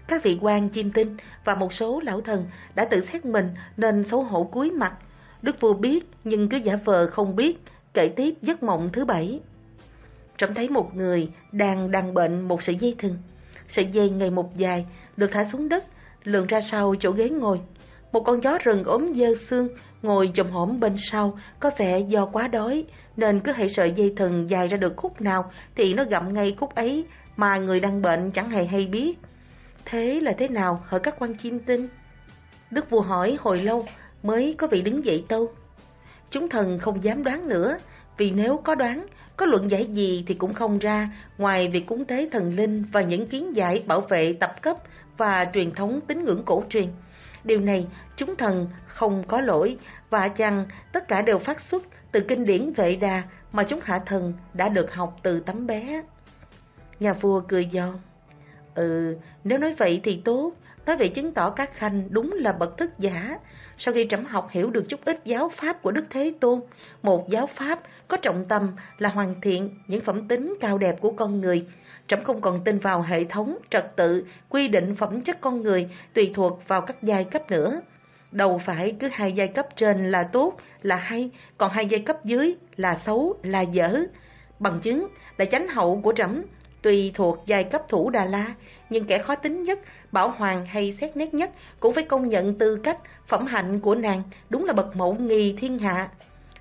Các vị quan chim tinh và một số lão thần đã tự xét mình nên xấu hổ cúi mặt. Đức vua biết nhưng cứ giả vờ không biết, kể tiếp giấc mộng thứ bảy. Trẫm thấy một người đang đang bệnh một sợi dây thừng. Sợi dây ngày một dài, được thả xuống đất, lượn ra sau chỗ ghế ngồi. Một con chó rừng ốm dơ xương, ngồi chồm hổm bên sau, có vẻ do quá đói, nên cứ hãy sợi dây thừng dài ra được khúc nào thì nó gặm ngay khúc ấy mà người đang bệnh chẳng hề hay biết. Thế là thế nào hỡi các quan chim tinh? Đức vua hỏi hồi lâu mới có vị đứng dậy tâu. Chúng thần không dám đoán nữa, vì nếu có đoán, có luận giải gì thì cũng không ra, ngoài việc cúng tế thần linh và những kiến giải bảo vệ tập cấp và truyền thống tín ngưỡng cổ truyền. Điều này chúng thần không có lỗi và chăng tất cả đều phát xuất từ kinh điển Vệ Đà mà chúng hạ thần đã được học từ tấm bé. Nhà vua cười giòn. Ừ, nếu nói vậy thì tốt, nói vậy chứng tỏ các khanh đúng là bậc thức giả. Sau khi trẫm học hiểu được chút ít giáo pháp của Đức Thế Tôn, một giáo pháp có trọng tâm là hoàn thiện những phẩm tính cao đẹp của con người, trẫm không còn tin vào hệ thống, trật tự, quy định phẩm chất con người tùy thuộc vào các giai cấp nữa. Đâu phải cứ hai giai cấp trên là tốt, là hay, còn hai giai cấp dưới là xấu, là dở. Bằng chứng là chánh hậu của trẫm tùy thuộc giai cấp thủ Đà La, nhưng kẻ khó tính nhất, bảo hoàng hay xét nét nhất cũng phải công nhận tư cách, phẩm hạnh của nàng đúng là bậc mẫu nghi thiên hạ.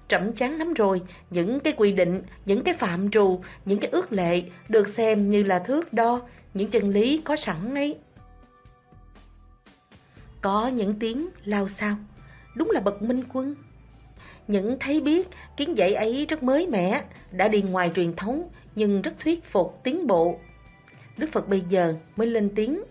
Trẫm chán lắm rồi, những cái quy định, những cái phạm trù, những cái ước lệ được xem như là thước đo, những chân lý có sẵn ấy. Có những tiếng lao sao, đúng là bậc minh quân. Những thấy biết, kiến dạy ấy rất mới mẻ, đã đi ngoài truyền thống, nhưng rất thuyết phục, tiến bộ. Đức Phật bây giờ mới lên tiếng.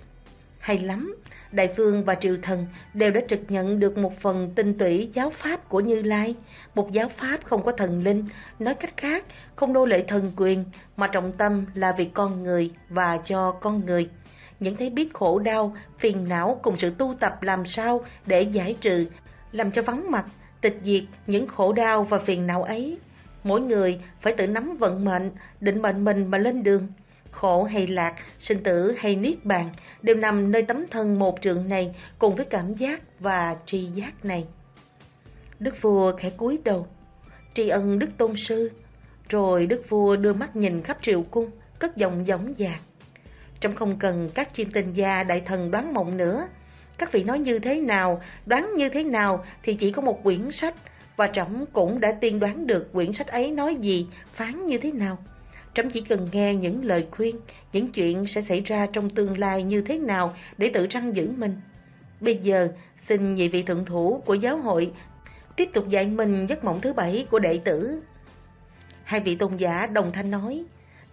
Hay lắm, Đại Phương và Triều Thần đều đã trực nhận được một phần tinh tủy giáo pháp của Như Lai, một giáo pháp không có thần linh, nói cách khác, không nô lệ thần quyền, mà trọng tâm là vì con người và cho con người. Những thấy biết khổ đau, phiền não cùng sự tu tập làm sao để giải trừ, làm cho vắng mặt, tịch diệt những khổ đau và phiền não ấy Mỗi người phải tự nắm vận mệnh, định mệnh mình mà lên đường. Khổ hay lạc, sinh tử hay niết bàn đều nằm nơi tấm thân một trượng này cùng với cảm giác và tri giác này. Đức vua khẽ cúi đầu, tri ân đức tôn sư, rồi đức vua đưa mắt nhìn khắp triều cung, cất giọng giống dạc. Trong không cần các chuyên tình gia đại thần đoán mộng nữa, các vị nói như thế nào, đoán như thế nào thì chỉ có một quyển sách và trẫm cũng đã tiên đoán được quyển sách ấy nói gì, phán như thế nào. Trẫm chỉ cần nghe những lời khuyên, những chuyện sẽ xảy ra trong tương lai như thế nào để tự răng giữ mình. Bây giờ, xin nhị vị thượng thủ của giáo hội tiếp tục dạy mình giấc mộng thứ bảy của đệ tử. Hai vị tôn giả đồng thanh nói,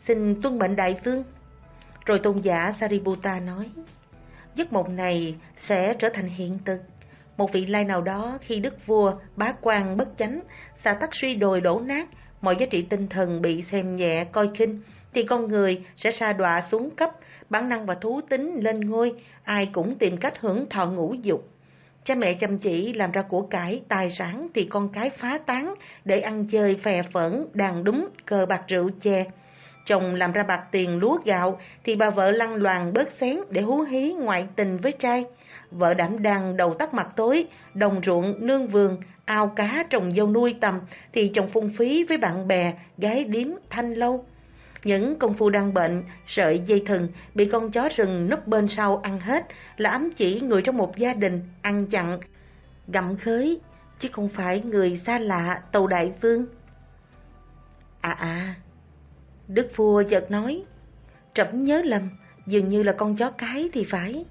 xin tuân mệnh đại vương. Rồi tôn giả Sariputta nói, giấc mộng này sẽ trở thành hiện thực một vị lai nào đó khi đức vua, bá quan bất chánh, xà tắc suy đồi đổ nát, mọi giá trị tinh thần bị xem nhẹ, coi khinh, thì con người sẽ sa đọa xuống cấp, bản năng và thú tính lên ngôi, ai cũng tìm cách hưởng thọ ngũ dục. Cha mẹ chăm chỉ làm ra của cải, tài sản thì con cái phá tán để ăn chơi phè phẫn, đàn đúng, cờ bạc rượu chè. Chồng làm ra bạc tiền lúa gạo thì bà vợ lăn loàn bớt xén để hú hí ngoại tình với trai vợ đảm đang đầu tắt mặt tối, đồng ruộng, nương vườn, ao cá trồng dâu nuôi tầm, thì chồng phung phí với bạn bè, gái điếm, thanh lâu. Những công phu đang bệnh, sợi dây thừng, bị con chó rừng núp bên sau ăn hết, là ám chỉ người trong một gia đình, ăn chặn, gặm khới, chứ không phải người xa lạ, tàu đại vương. À à, Đức vua chợt nói, trẫm nhớ lầm, dường như là con chó cái thì phải.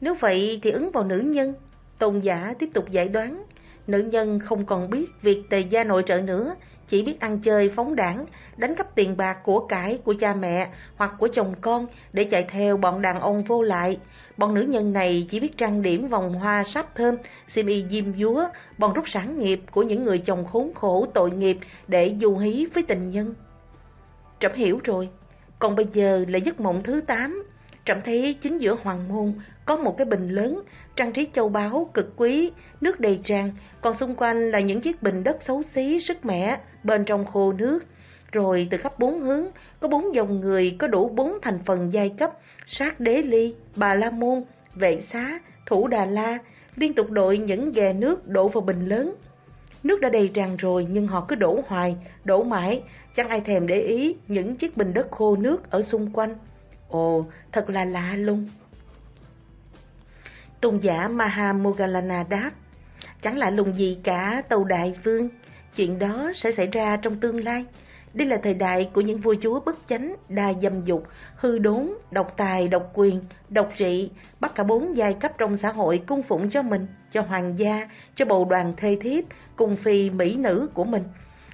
Nếu vậy thì ứng vào nữ nhân. Tôn giả tiếp tục giải đoán. Nữ nhân không còn biết việc tề gia nội trợ nữa, chỉ biết ăn chơi phóng đảng, đánh cắp tiền bạc của cải của cha mẹ hoặc của chồng con để chạy theo bọn đàn ông vô lại. Bọn nữ nhân này chỉ biết trang điểm vòng hoa sáp thơm, xiêm y diêm dúa, bọn rút sản nghiệp của những người chồng khốn khổ tội nghiệp để du hí với tình nhân. Trẫm hiểu rồi, còn bây giờ là giấc mộng thứ 8, Trẫm thấy chính giữa hoàng môn có một cái bình lớn, trang trí châu báu cực quý, nước đầy tràn, còn xung quanh là những chiếc bình đất xấu xí, sức mẻ, bên trong khô nước. Rồi từ khắp bốn hướng, có bốn dòng người có đủ bốn thành phần giai cấp, sát đế ly, bà la môn, vệ xá, thủ đà la, liên tục đội những ghè nước đổ vào bình lớn. Nước đã đầy tràn rồi nhưng họ cứ đổ hoài, đổ mãi, chẳng ai thèm để ý những chiếc bình đất khô nước ở xung quanh. Ồ, thật là lạ lùng. Tôn giả Mahamogalana đáp, chẳng lạ lùng gì cả tàu đại vương, chuyện đó sẽ xảy ra trong tương lai. Đây là thời đại của những vua chúa bất chánh, đa dâm dục, hư đốn, độc tài, độc quyền, độc trị, bắt cả bốn giai cấp trong xã hội cung phụng cho mình, cho hoàng gia, cho bầu đoàn thê thiếp, cùng phi mỹ nữ của mình.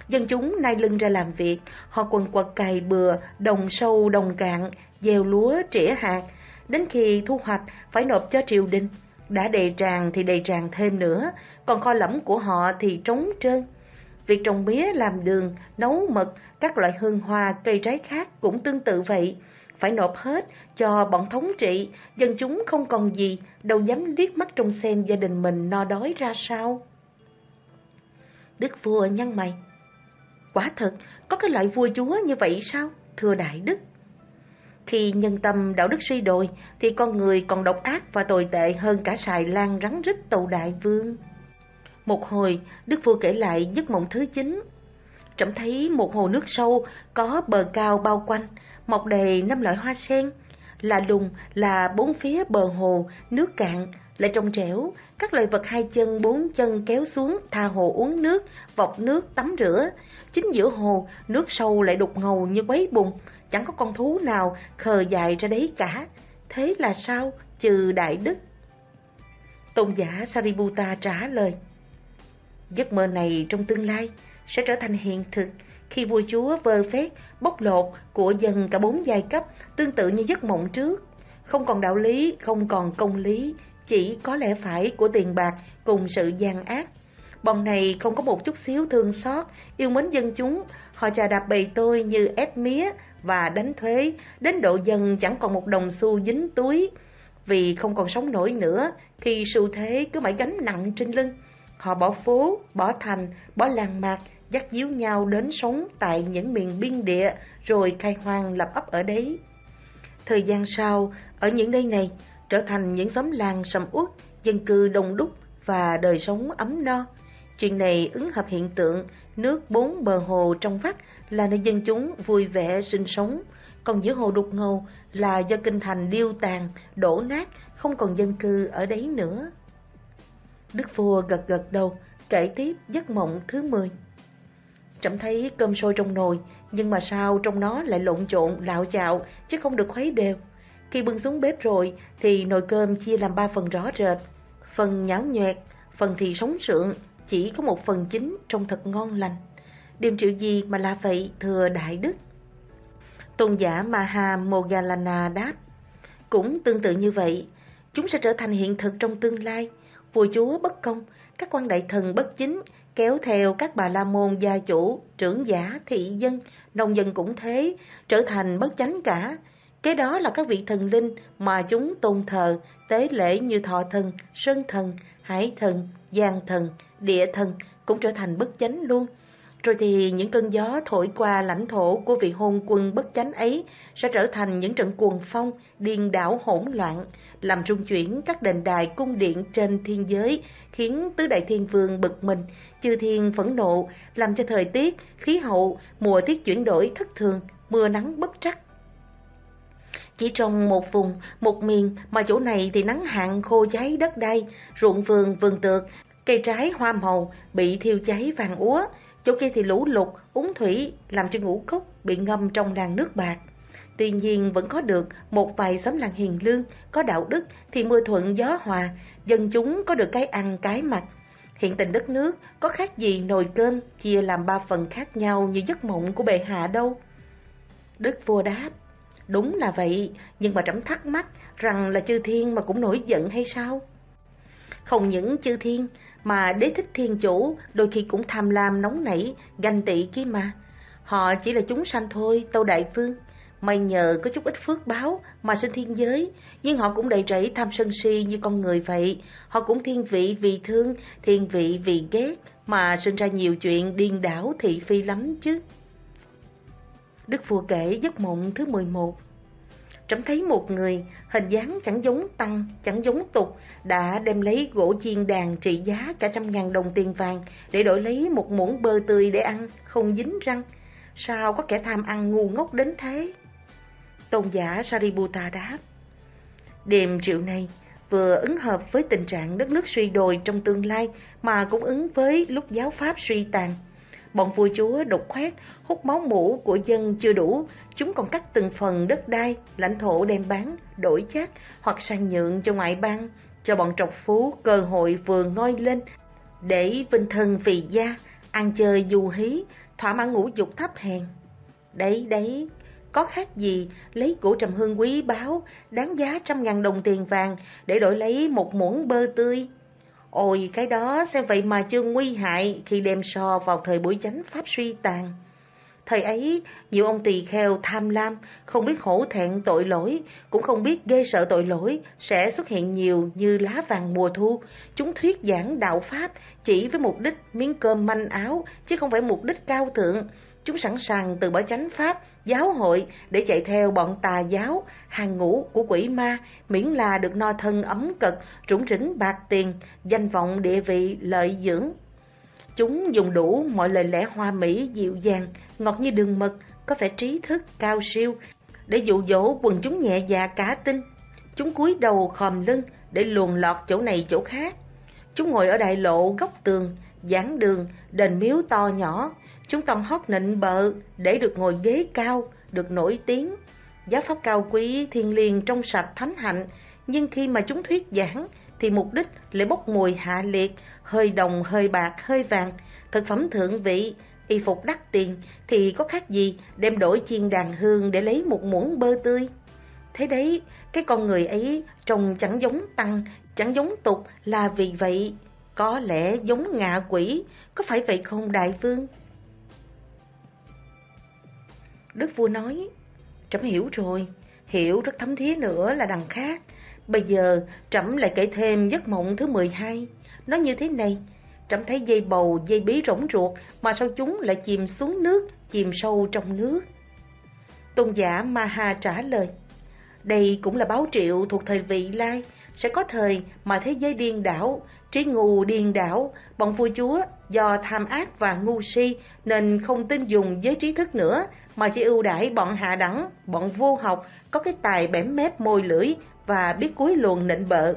Dân chúng nay lưng ra làm việc, họ quần quật cày bừa, đồng sâu, đồng cạn, gieo lúa, trĩa hạt. Đến khi thu hoạch, phải nộp cho triều đình. Đã đầy tràn thì đầy tràn thêm nữa, còn kho lẫm của họ thì trống trơn. Việc trồng mía, làm đường, nấu mật, các loại hương hoa, cây trái khác cũng tương tự vậy. Phải nộp hết cho bọn thống trị, dân chúng không còn gì, đâu dám liếc mắt trông xem gia đình mình no đói ra sao. Đức vua nhăn mày. Quả thật, có cái loại vua chúa như vậy sao, thưa đại đức? Khi nhân tâm đạo đức suy đồi, thì con người còn độc ác và tồi tệ hơn cả xài lan rắn rít tàu đại vương. Một hồi, Đức vua kể lại giấc mộng thứ chín. Trẫm thấy một hồ nước sâu, có bờ cao bao quanh, mọc đầy năm loại hoa sen. Là đùng là bốn phía bờ hồ, nước cạn, lại trong trẻo, các loài vật hai chân bốn chân kéo xuống tha hồ uống nước, vọc nước tắm rửa. Chính giữa hồ, nước sâu lại đục ngầu như quấy bùn, chẳng có con thú nào khờ dài ra đấy cả. Thế là sao, trừ đại đức? Tôn giả Sariputta trả lời. Giấc mơ này trong tương lai sẽ trở thành hiện thực khi vua chúa vơ phét, bóc lột của dân cả bốn giai cấp tương tự như giấc mộng trước. Không còn đạo lý, không còn công lý, chỉ có lẽ phải của tiền bạc cùng sự gian ác. Bọn này không có một chút xíu thương xót, yêu mến dân chúng, họ chà đạp bầy tôi như ép mía và đánh thuế, đến độ dân chẳng còn một đồng xu dính túi. Vì không còn sống nổi nữa, khi xu thế cứ mãi gánh nặng trên lưng. Họ bỏ phố, bỏ thành, bỏ làng mạc, dắt díu nhau đến sống tại những miền biên địa, rồi khai hoang lập ấp ở đấy. Thời gian sau, ở những nơi này, trở thành những xóm làng sầm uất, dân cư đông đúc và đời sống ấm no. Chuyện này ứng hợp hiện tượng nước bốn bờ hồ trong vắt là nơi dân chúng vui vẻ sinh sống, còn giữa hồ đục ngầu là do kinh thành điêu tàn, đổ nát, không còn dân cư ở đấy nữa. Đức vua gật gật đầu, kể tiếp giấc mộng thứ 10. Trẫm thấy cơm sôi trong nồi, nhưng mà sao trong nó lại lộn trộn, lạo chạo, chứ không được khuấy đều. Khi bưng xuống bếp rồi, thì nồi cơm chia làm ba phần rõ rệt. Phần nhão nhoẹt, phần thì sống sượng, chỉ có một phần chính trông thật ngon lành. Điềm triệu gì mà là vậy, thừa Đại Đức? Tôn giả Maha Mogalana đáp, cũng tương tự như vậy, chúng sẽ trở thành hiện thực trong tương lai. Vua chúa bất công, các quan đại thần bất chính, kéo theo các bà la môn gia chủ, trưởng giả, thị dân, nông dân cũng thế, trở thành bất chánh cả. Cái đó là các vị thần linh mà chúng tôn thờ, tế lễ như thọ thần, sơn thần, hải thần, giang thần, địa thần cũng trở thành bất chánh luôn. Rồi thì những cơn gió thổi qua lãnh thổ của vị hôn quân bất chánh ấy sẽ trở thành những trận cuồng phong, điên đảo hỗn loạn, làm rung chuyển các đền đài cung điện trên thiên giới, khiến tứ đại thiên vương bực mình, chư thiên phẫn nộ, làm cho thời tiết, khí hậu, mùa tiết chuyển đổi thất thường, mưa nắng bất trắc. Chỉ trong một vùng, một miền mà chỗ này thì nắng hạn khô cháy đất đai, ruộng vườn, vườn tược, cây trái hoa màu bị thiêu cháy vàng úa, chỗ kia thì lũ lụt, uống thủy làm cho ngũ cốc bị ngâm trong làng nước bạc. Tuy nhiên vẫn có được một vài xóm làng hiền lương, có đạo đức thì mưa thuận gió hòa, dân chúng có được cái ăn cái mặc. Hiện tình đất nước có khác gì nồi cơm chia làm ba phần khác nhau như giấc mộng của bệ hạ đâu. Đức vua đáp, đúng là vậy, nhưng mà trẫm thắc mắc rằng là chư thiên mà cũng nổi giận hay sao? Không những chư thiên, mà đế thích thiên chủ đôi khi cũng tham lam nóng nảy, ganh tị kia mà. Họ chỉ là chúng sanh thôi, tâu đại phương. May nhờ có chút ít phước báo mà sinh thiên giới, nhưng họ cũng đầy rẫy tham sân si như con người vậy. Họ cũng thiên vị vì thương, thiên vị vì ghét, mà sinh ra nhiều chuyện điên đảo thị phi lắm chứ. Đức vua kể giấc mộng thứ 11 trẫm thấy một người, hình dáng chẳng giống tăng, chẳng giống tục, đã đem lấy gỗ chiên đàn trị giá cả trăm ngàn đồng tiền vàng để đổi lấy một muỗng bơ tươi để ăn, không dính răng. Sao có kẻ tham ăn ngu ngốc đến thế? Tôn giả Sariputta đáp. Đêm triệu này vừa ứng hợp với tình trạng đất nước suy đồi trong tương lai mà cũng ứng với lúc giáo pháp suy tàn. Bọn vua chúa đục khoét, hút máu mũ của dân chưa đủ, chúng còn cắt từng phần đất đai, lãnh thổ đem bán, đổi chác hoặc sang nhượng cho ngoại bang, cho bọn trọc phú cơ hội vừa ngoi lên, để vinh thân vì gia, ăn chơi du hí, thỏa mãn ngũ dục thấp hèn. Đấy đấy, có khác gì lấy của trầm hương quý báu, đáng giá trăm ngàn đồng tiền vàng để đổi lấy một muỗng bơ tươi. Ôi cái đó xem vậy mà chưa nguy hại khi đem so vào thời buổi chánh pháp suy tàn. Thời ấy, nhiều ông tỳ kheo tham lam, không biết hổ thẹn tội lỗi, cũng không biết ghê sợ tội lỗi, sẽ xuất hiện nhiều như lá vàng mùa thu. Chúng thuyết giảng đạo Pháp chỉ với mục đích miếng cơm manh áo, chứ không phải mục đích cao thượng. Chúng sẵn sàng từ bỏ chánh Pháp, giáo hội để chạy theo bọn tà giáo, hàng ngũ của quỷ ma, miễn là được no thân ấm cực, trũng rỉnh bạc tiền, danh vọng địa vị lợi dưỡng. Chúng dùng đủ mọi lời lẽ hoa mỹ dịu dàng, ngọt như đường mật, có vẻ trí thức cao siêu, để dụ dỗ quần chúng nhẹ dạ cá tinh. Chúng cúi đầu khòm lưng để luồn lọt chỗ này chỗ khác. Chúng ngồi ở đại lộ góc tường, giảng đường, đền miếu to nhỏ. Chúng tông hót nịnh bợ để được ngồi ghế cao, được nổi tiếng. Giáo pháp cao quý, thiên liêng trong sạch thánh hạnh, nhưng khi mà chúng thuyết giảng thì mục đích lại bốc mùi hạ liệt, hơi đồng, hơi bạc, hơi vàng, thực phẩm thượng vị, y phục đắt tiền thì có khác gì đem đổi chiên đàn hương để lấy một muỗng bơ tươi. Thế đấy, cái con người ấy trông chẳng giống tăng, chẳng giống tục là vì vậy, có lẽ giống ngạ quỷ, có phải vậy không đại vương? Đức vua nói, trẫm hiểu rồi, hiểu rất thấm thía nữa là đằng khác. Bây giờ trẫm lại kể thêm giấc mộng thứ 12. Nó như thế này, trẫm thấy dây bầu, dây bí rỗng ruột mà sao chúng lại chìm xuống nước, chìm sâu trong nước. Tôn giả Maha trả lời, đây cũng là báo triệu thuộc thời vị lai, sẽ có thời mà thế giới điên đảo, trí ngu điên đảo, bọn vua chúa do tham ác và ngu si nên không tin dùng giới trí thức nữa mà chỉ ưu đãi bọn hạ đẳng, bọn vô học có cái tài bẻm mép môi lưỡi và biết cuối luồn nịnh bợ.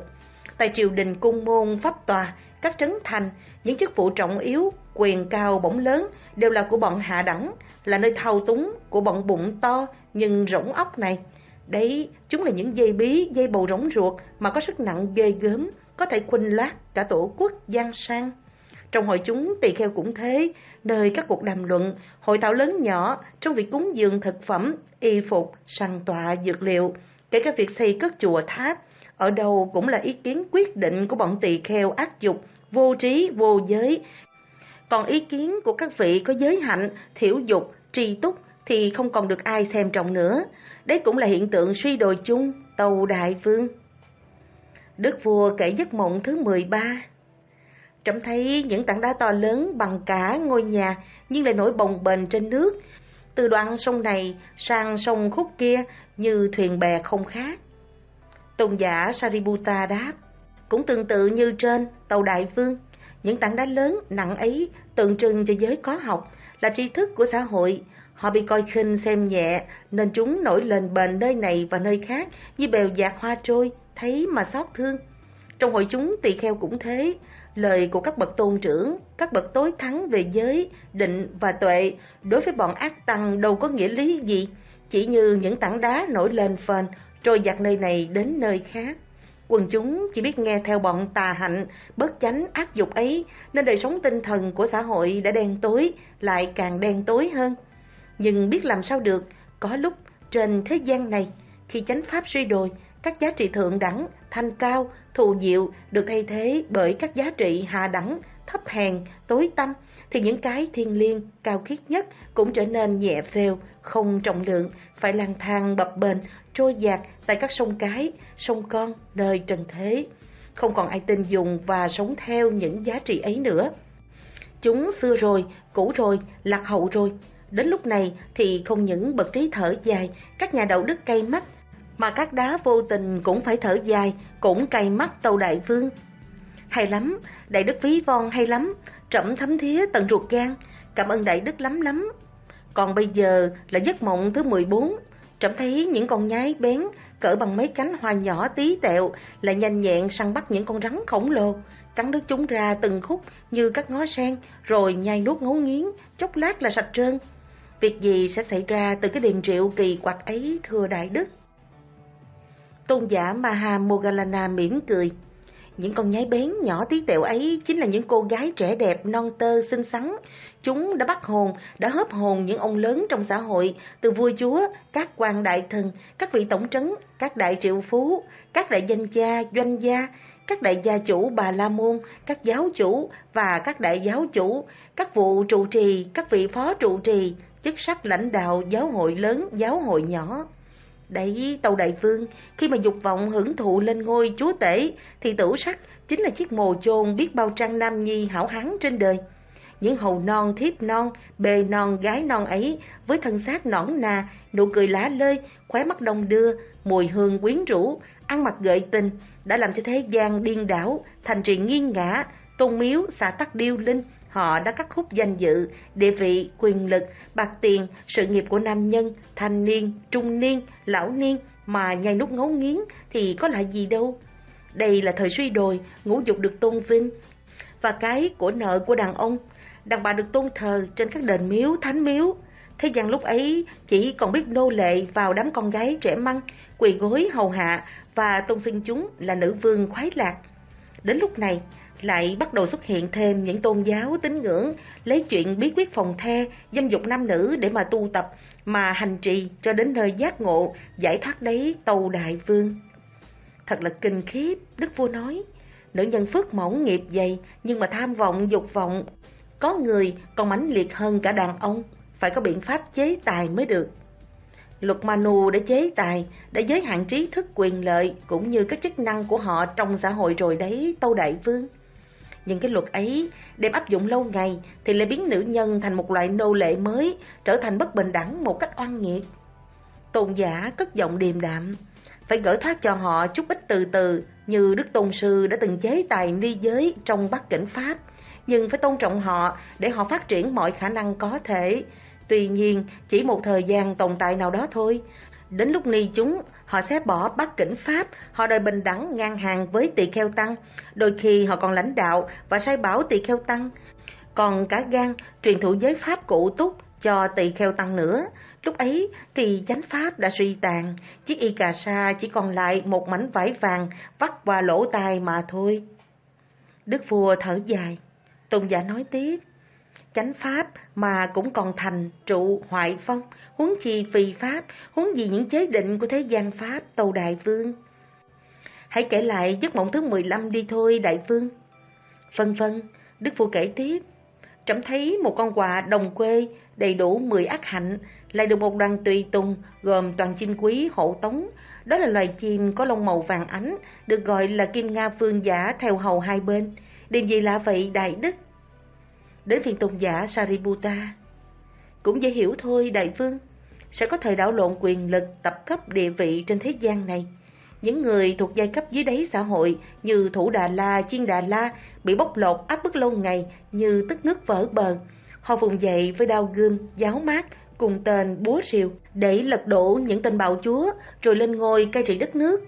Tại triều đình cung môn pháp tòa, các trấn thành, những chức vụ trọng yếu, quyền cao bổng lớn đều là của bọn hạ đẳng, là nơi thao túng của bọn bụng to nhưng rỗng ốc này. Đấy, chúng là những dây bí, dây bầu rỗng ruột mà có sức nặng ghê gớm, có thể khuynh loát cả tổ quốc giang sang. Trong hội chúng tỳ kheo cũng thế, nơi các cuộc đàm luận, hội thảo lớn nhỏ trong việc cúng dường thực phẩm, y phục, săn tọa, dược liệu, kể cả việc xây cất chùa tháp, ở đâu cũng là ý kiến quyết định của bọn tỳ kheo ác dục, vô trí, vô giới. Còn ý kiến của các vị có giới hạnh, thiểu dục, tri túc thì không còn được ai xem trọng nữa. Đấy cũng là hiện tượng suy đồi chung, tàu đại vương. Đức vua kể giấc mộng thứ 13 Trẫm thấy những tảng đá to lớn bằng cả ngôi nhà nhưng lại nổi bồng bềnh trên nước. Từ đoạn sông này sang sông khúc kia như thuyền bè không khác. Tôn giả Sariputta đáp, cũng tương tự như trên tàu đại vương. Những tảng đá lớn nặng ấy tượng trưng cho giới có học, là tri thức của xã hội. Họ bị coi khinh xem nhẹ nên chúng nổi lên bền nơi này và nơi khác như bèo dạt hoa trôi, thấy mà xót thương. Trong hội chúng tỳ kheo cũng thế, lời của các bậc tôn trưởng, các bậc tối thắng về giới, định và tuệ đối với bọn ác tăng đâu có nghĩa lý gì, chỉ như những tảng đá nổi lên phền, trôi giặt nơi này đến nơi khác. Quần chúng chỉ biết nghe theo bọn tà hạnh, bất chánh ác dục ấy, nên đời sống tinh thần của xã hội đã đen tối, lại càng đen tối hơn. Nhưng biết làm sao được, có lúc trên thế gian này, khi chánh pháp suy đồi, các giá trị thượng đẳng, thanh cao, thù diệu được thay thế bởi các giá trị hạ đẳng, thấp hèn, tối tâm, thì những cái thiên liêng, cao khiết nhất cũng trở nên nhẹ phèo, không trọng lượng, phải lang thang bập bềnh, trôi dạt tại các sông cái, sông con, nơi trần thế. Không còn ai tin dùng và sống theo những giá trị ấy nữa. Chúng xưa rồi, cũ rồi, lạc hậu rồi. Đến lúc này thì không những bậc trí thở dài, các nhà đạo đức cay mắt, mà các đá vô tình cũng phải thở dài, cũng cay mắt tàu đại vương. Hay lắm, đại đức ví von hay lắm, trẫm thấm thía tận ruột gan, cảm ơn đại đức lắm lắm. Còn bây giờ là giấc mộng thứ 14, trẫm thấy những con nhái bén cỡ bằng mấy cánh hoa nhỏ tí tẹo lại nhanh nhẹn săn bắt những con rắn khổng lồ, cắn đứt chúng ra từng khúc như các ngó sen, rồi nhai nuốt ngấu nghiến, chốc lát là sạch trơn. Việc gì sẽ xảy ra từ cái điềm triệu kỳ quặc ấy thưa đại đức? Tôn giả Maha Mogalana mỉm cười. Những con nhái bén nhỏ tí tẹo ấy chính là những cô gái trẻ đẹp, non tơ, xinh xắn. Chúng đã bắt hồn, đã hớp hồn những ông lớn trong xã hội, từ vua chúa, các quan đại thần, các vị tổng trấn, các đại triệu phú, các đại danh gia, doanh gia, các đại gia chủ bà La Môn, các giáo chủ và các đại giáo chủ, các vụ trụ trì, các vị phó trụ trì, chức sắc lãnh đạo giáo hội lớn, giáo hội nhỏ. Đấy, Tâu Đại Vương, khi mà dục vọng hưởng thụ lên ngôi chúa tể, thì tử sắc chính là chiếc mồ chôn biết bao trang nam nhi hảo hán trên đời. Những hầu non thiếp non, bề non gái non ấy, với thân xác nõn nà, nụ cười lá lơi, khóe mắt đông đưa, mùi hương quyến rũ, ăn mặc gợi tình, đã làm cho thế gian điên đảo, thành trì nghiêng ngã, tôn miếu, xả tắc điêu linh, Họ đã cắt khúc danh dự, địa vị, quyền lực, bạc tiền, sự nghiệp của nam nhân, thanh niên, trung niên, lão niên mà nhai nút ngấu nghiến thì có lại gì đâu. Đây là thời suy đồi, ngũ dục được tôn vinh. Và cái của nợ của đàn ông, đàn bà được tôn thờ trên các đền miếu, thánh miếu. Thế gian lúc ấy chỉ còn biết nô lệ vào đám con gái trẻ măng, quỳ gối hầu hạ và tôn xưng chúng là nữ vương khoái lạc. Đến lúc này, lại bắt đầu xuất hiện thêm những tôn giáo tín ngưỡng lấy chuyện bí quyết phòng the, dâm dục nam nữ để mà tu tập, mà hành trì cho đến nơi giác ngộ, giải thoát đấy tàu đại vương. Thật là kinh khiếp, Đức Vua nói, nữ nhân phước mỏng nghiệp dày nhưng mà tham vọng, dục vọng, có người còn mãnh liệt hơn cả đàn ông, phải có biện pháp chế tài mới được. Luật Manu đã chế tài, đã giới hạn trí thức quyền lợi cũng như các chức năng của họ trong xã hội rồi đấy, Tâu Đại Vương. Nhưng cái luật ấy đem áp dụng lâu ngày thì lại biến nữ nhân thành một loại nô lệ mới, trở thành bất bình đẳng một cách oan nghiệt. Tôn giả cất giọng điềm đạm, phải gỡ thoát cho họ chút ít từ từ như Đức Tôn Sư đã từng chế tài ni giới trong Bắc Cảnh Pháp, nhưng phải tôn trọng họ để họ phát triển mọi khả năng có thể. Tuy nhiên, chỉ một thời gian tồn tại nào đó thôi. Đến lúc ni chúng Họ sẽ bỏ Bắc Cảnh Pháp, họ đòi bình đẳng ngang hàng với tỳ kheo tăng, đôi khi họ còn lãnh đạo và sai bảo tỳ kheo tăng. Còn cả gan truyền thụ giới pháp cụ túc cho tỳ kheo tăng nữa. Lúc ấy thì chánh pháp đã suy tàn, chiếc y cà sa chỉ còn lại một mảnh vải vàng vắt qua lỗ tai mà thôi. Đức vua thở dài, Tôn giả nói tiếp chánh pháp mà cũng còn thành trụ hoại phong, huống chi phi pháp, huống gì những chế định của thế gian pháp tâu đại vương. Hãy kể lại giấc mộng thứ 15 đi thôi đại vương. Vân vân, Đức phu kể tiếp, trẫm thấy một con quà đồng quê đầy đủ 10 ác hạnh, lại được một đoàn tùy tùng gồm toàn chim quý hộ tống. Đó là loài chim có lông màu vàng ánh, được gọi là kim nga phương giả theo hầu hai bên. Điều gì lạ vậy đại đức? Đến phiền tôn giả Sariputta. Cũng dễ hiểu thôi đại vương, sẽ có thời đảo lộn quyền lực tập cấp địa vị trên thế gian này. Những người thuộc giai cấp dưới đáy xã hội như Thủ Đà La, Chiên Đà La bị bóc lột áp bức lâu ngày như tức nước vỡ bờ. Họ vùng dậy với đao gươm, giáo mát, cùng tên búa rìu để lật đổ những tên bạo chúa rồi lên ngôi cai trị đất nước.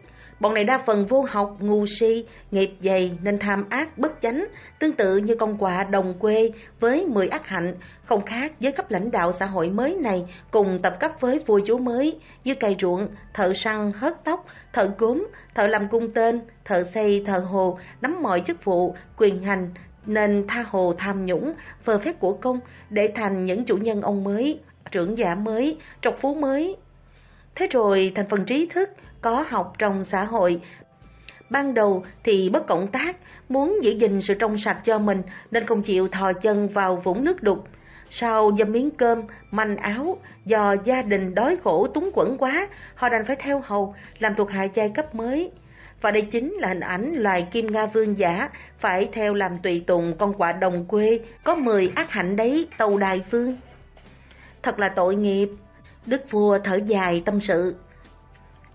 Bọn này đa phần vô học, ngu si, nghiệp dày nên tham ác bất chánh, tương tự như con quạ đồng quê với 10 ác hạnh, không khác với cấp lãnh đạo xã hội mới này cùng tập cấp với vua chúa mới như cày ruộng, thợ săn, hớt tóc, thợ gốm, thợ làm cung tên, thợ xây, thợ hồ, nắm mọi chức vụ, quyền hành, nên tha hồ tham nhũng, phờ phép của công để thành những chủ nhân ông mới, trưởng giả mới, trọc phú mới, Thế rồi thành phần trí thức có học trong xã hội. Ban đầu thì bất cộng tác, muốn giữ gìn sự trong sạch cho mình nên không chịu thò chân vào vũng nước đục. Sau dâm miếng cơm, manh áo, do gia đình đói khổ túng quẫn quá, họ đành phải theo hầu, làm thuộc hạ giai cấp mới. Và đây chính là hình ảnh loài kim nga vương giả, phải theo làm tùy tùng con quạ đồng quê, có 10 ác hạnh đấy, tàu đài vương. Thật là tội nghiệp, Đức vua thở dài tâm sự.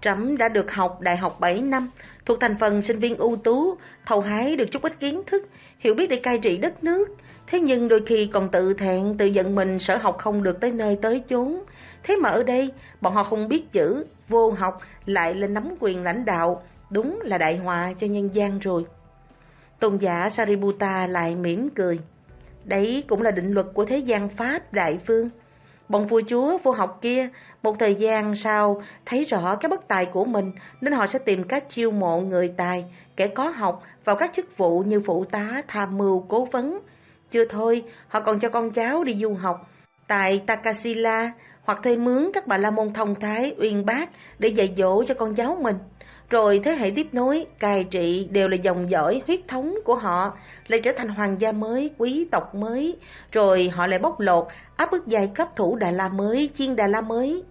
Trẫm đã được học đại học 7 năm, thuộc thành phần sinh viên ưu tú, thầu hái được chút ít kiến thức, hiểu biết để cai trị đất nước. Thế nhưng đôi khi còn tự thẹn, tự giận mình sở học không được tới nơi tới chốn. Thế mà ở đây, bọn họ không biết chữ, vô học, lại lên nắm quyền lãnh đạo. Đúng là đại họa cho nhân gian rồi. Tôn giả Sariputta lại mỉm cười. Đấy cũng là định luật của thế gian Pháp, đại vương. Bọn vua chúa vô học kia, một thời gian sau thấy rõ cái bất tài của mình nên họ sẽ tìm cách chiêu mộ người tài, kẻ có học vào các chức vụ như phụ tá, tham mưu, cố vấn. Chưa thôi, họ còn cho con cháu đi du học tại Takasila hoặc thuê mướn các bà la môn thông thái, uyên bác để dạy dỗ cho con cháu mình. Rồi thế hệ tiếp nối, cai trị đều là dòng dõi huyết thống của họ, lại trở thành hoàng gia mới, quý tộc mới, rồi họ lại bóc lột, áp bức giai cấp thủ Đà La mới, chiên Đà La mới.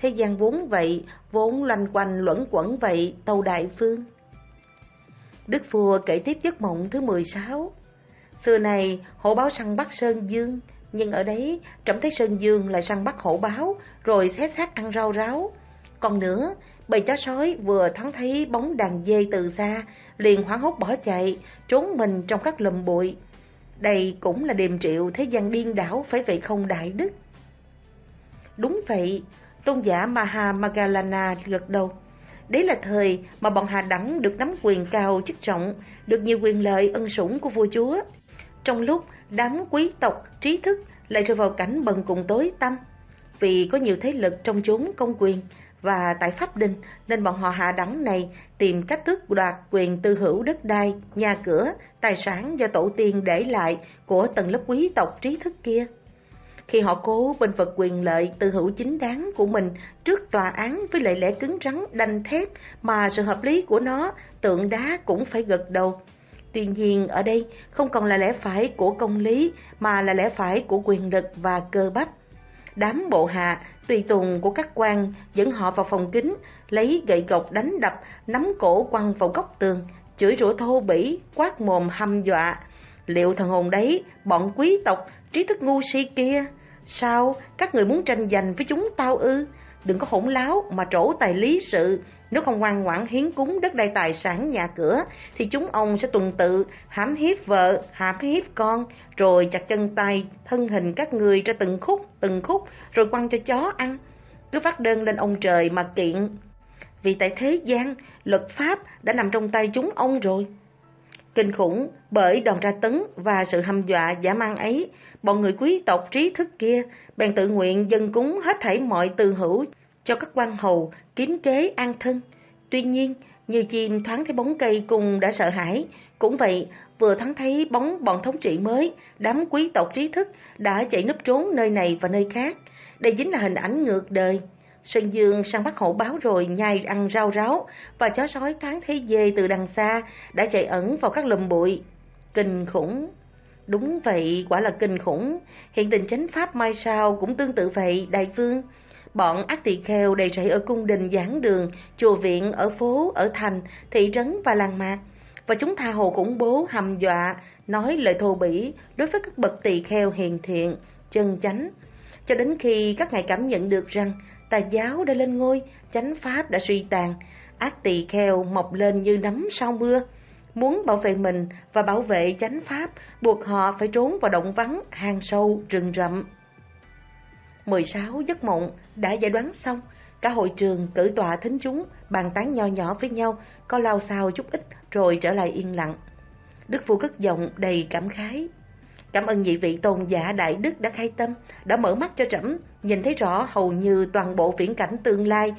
Thế gian vốn vậy, vốn loanh quanh luẩn quẩn vậy, tàu đại phương. Đức vua kể tiếp giấc mộng thứ 16. Xưa này, hổ báo săn bắt Sơn Dương, nhưng ở đấy, trẫm thấy Sơn Dương lại săn bắt hổ báo, rồi xé xác ăn rau ráo. Còn nữa, bầy chó sói vừa thoáng thấy bóng đàn dê từ xa, liền hoảng hốt bỏ chạy, trốn mình trong các lùm bụi. Đây cũng là điềm triệu thế gian điên đảo phải vậy không đại đức. Đúng vậy, tôn giả Maha Magalana gật đầu. Đấy là thời mà bọn Hà Đẳng được nắm quyền cao chức trọng, được nhiều quyền lợi ân sủng của vua chúa. Trong lúc đám quý tộc, trí thức lại rơi vào cảnh bần cùng tối tăm, vì có nhiều thế lực trong chốn công quyền và tại Pháp Đình nên bọn họ hạ đẳng này tìm cách tước đoạt quyền tư hữu đất đai, nhà cửa, tài sản do tổ tiên để lại của tầng lớp quý tộc trí thức kia. Khi họ cố bên vực quyền lợi tư hữu chính đáng của mình trước tòa án với lệ lẽ cứng rắn đanh thép mà sự hợp lý của nó tượng đá cũng phải gật đầu. Tuy nhiên ở đây không còn là lẽ phải của công lý mà là lẽ phải của quyền lực và cơ bắp. Đám bộ hạ, tùy tùng của các quan dẫn họ vào phòng kính, lấy gậy gộc đánh đập, nắm cổ quăng vào góc tường, chửi rủa thô bỉ, quát mồm hăm dọa. Liệu thần hồn đấy, bọn quý tộc, trí thức ngu si kia, sao các người muốn tranh giành với chúng tao ư? Đừng có hỗn láo mà trổ tài lý sự, nếu không ngoan ngoãn hiến cúng đất đai tài sản nhà cửa, thì chúng ông sẽ tuần tự hãm hiếp vợ, hãm hiếp con, rồi chặt chân tay, thân hình các người ra từng khúc, từng khúc, rồi quăng cho chó ăn. Cứ phát đơn lên ông trời mà kiện. Vì tại thế gian, luật pháp đã nằm trong tay chúng ông rồi. Kinh khủng bởi đòn tra tấn và sự hăm dọa giả mang ấy, bọn người quý tộc trí thức kia bèn tự nguyện dân cúng hết thảy mọi từ hữu cho các quan hầu kiếm kế an thân. Tuy nhiên, như chim thoáng thấy bóng cây cùng đã sợ hãi, cũng vậy, vừa thoáng thấy bóng bọn thống trị mới, đám quý tộc trí thức đã chạy núp trốn nơi này và nơi khác. Đây chính là hình ảnh ngược đời. Sơn Dương sang bắt hổ báo rồi nhai ăn rau ráo và chó sói thoáng thấy dê từ đằng xa đã chạy ẩn vào các lùm bụi. Kinh khủng! Đúng vậy, quả là kinh khủng. Hiện tình chánh pháp mai sau cũng tương tự vậy, đại vương. Bọn ác tỳ kheo đầy rẫy ở cung đình giảng đường, chùa viện, ở phố, ở thành, thị trấn và làng mạc. Và chúng tha hồ khủng bố, hầm dọa, nói lời thô bỉ đối với các bậc tỳ kheo hiền thiện, chân chánh. Cho đến khi các ngài cảm nhận được rằng tà giáo đã lên ngôi, chánh pháp đã suy tàn, ác tỳ kheo mọc lên như nấm sau mưa. Muốn bảo vệ mình và bảo vệ chánh pháp, buộc họ phải trốn vào động vắng, hang sâu, rừng rậm. 16 giấc mộng đã giải đoán xong, cả hội trường cử tọa thính chúng, bàn tán nho nhỏ với nhau, có lao sao chút ít rồi trở lại yên lặng. Đức vua cất giọng đầy cảm khái. Cảm ơn vị vị tôn giả đại đức đã khai tâm, đã mở mắt cho trẫm nhìn thấy rõ hầu như toàn bộ viễn cảnh tương lai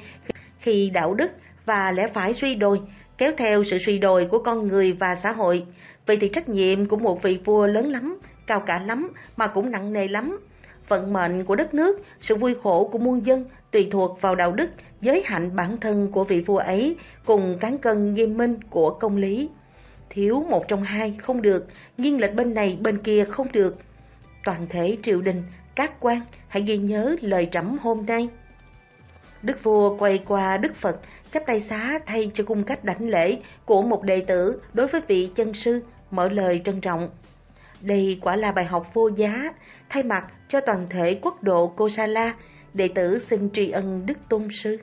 khi đạo đức và lẽ phải suy đồi, kéo theo sự suy đồi của con người và xã hội. Vậy thì trách nhiệm của một vị vua lớn lắm, cao cả lắm mà cũng nặng nề lắm. Vận mệnh của đất nước, sự vui khổ của muôn dân tùy thuộc vào đạo đức, giới hạnh bản thân của vị vua ấy cùng cán cân nghiêm minh của công lý. Thiếu một trong hai không được, nghiêng lệch bên này bên kia không được. Toàn thể triều đình, các quan hãy ghi nhớ lời trẫm hôm nay. Đức vua quay qua Đức Phật, chắp tay xá thay cho cung cách đảnh lễ của một đệ tử đối với vị chân sư, mở lời trân trọng. Đây quả là bài học vô giá, thay mặt cho toàn thể quốc độ Kosala, đệ tử xin tri ân Đức Tôn Sư.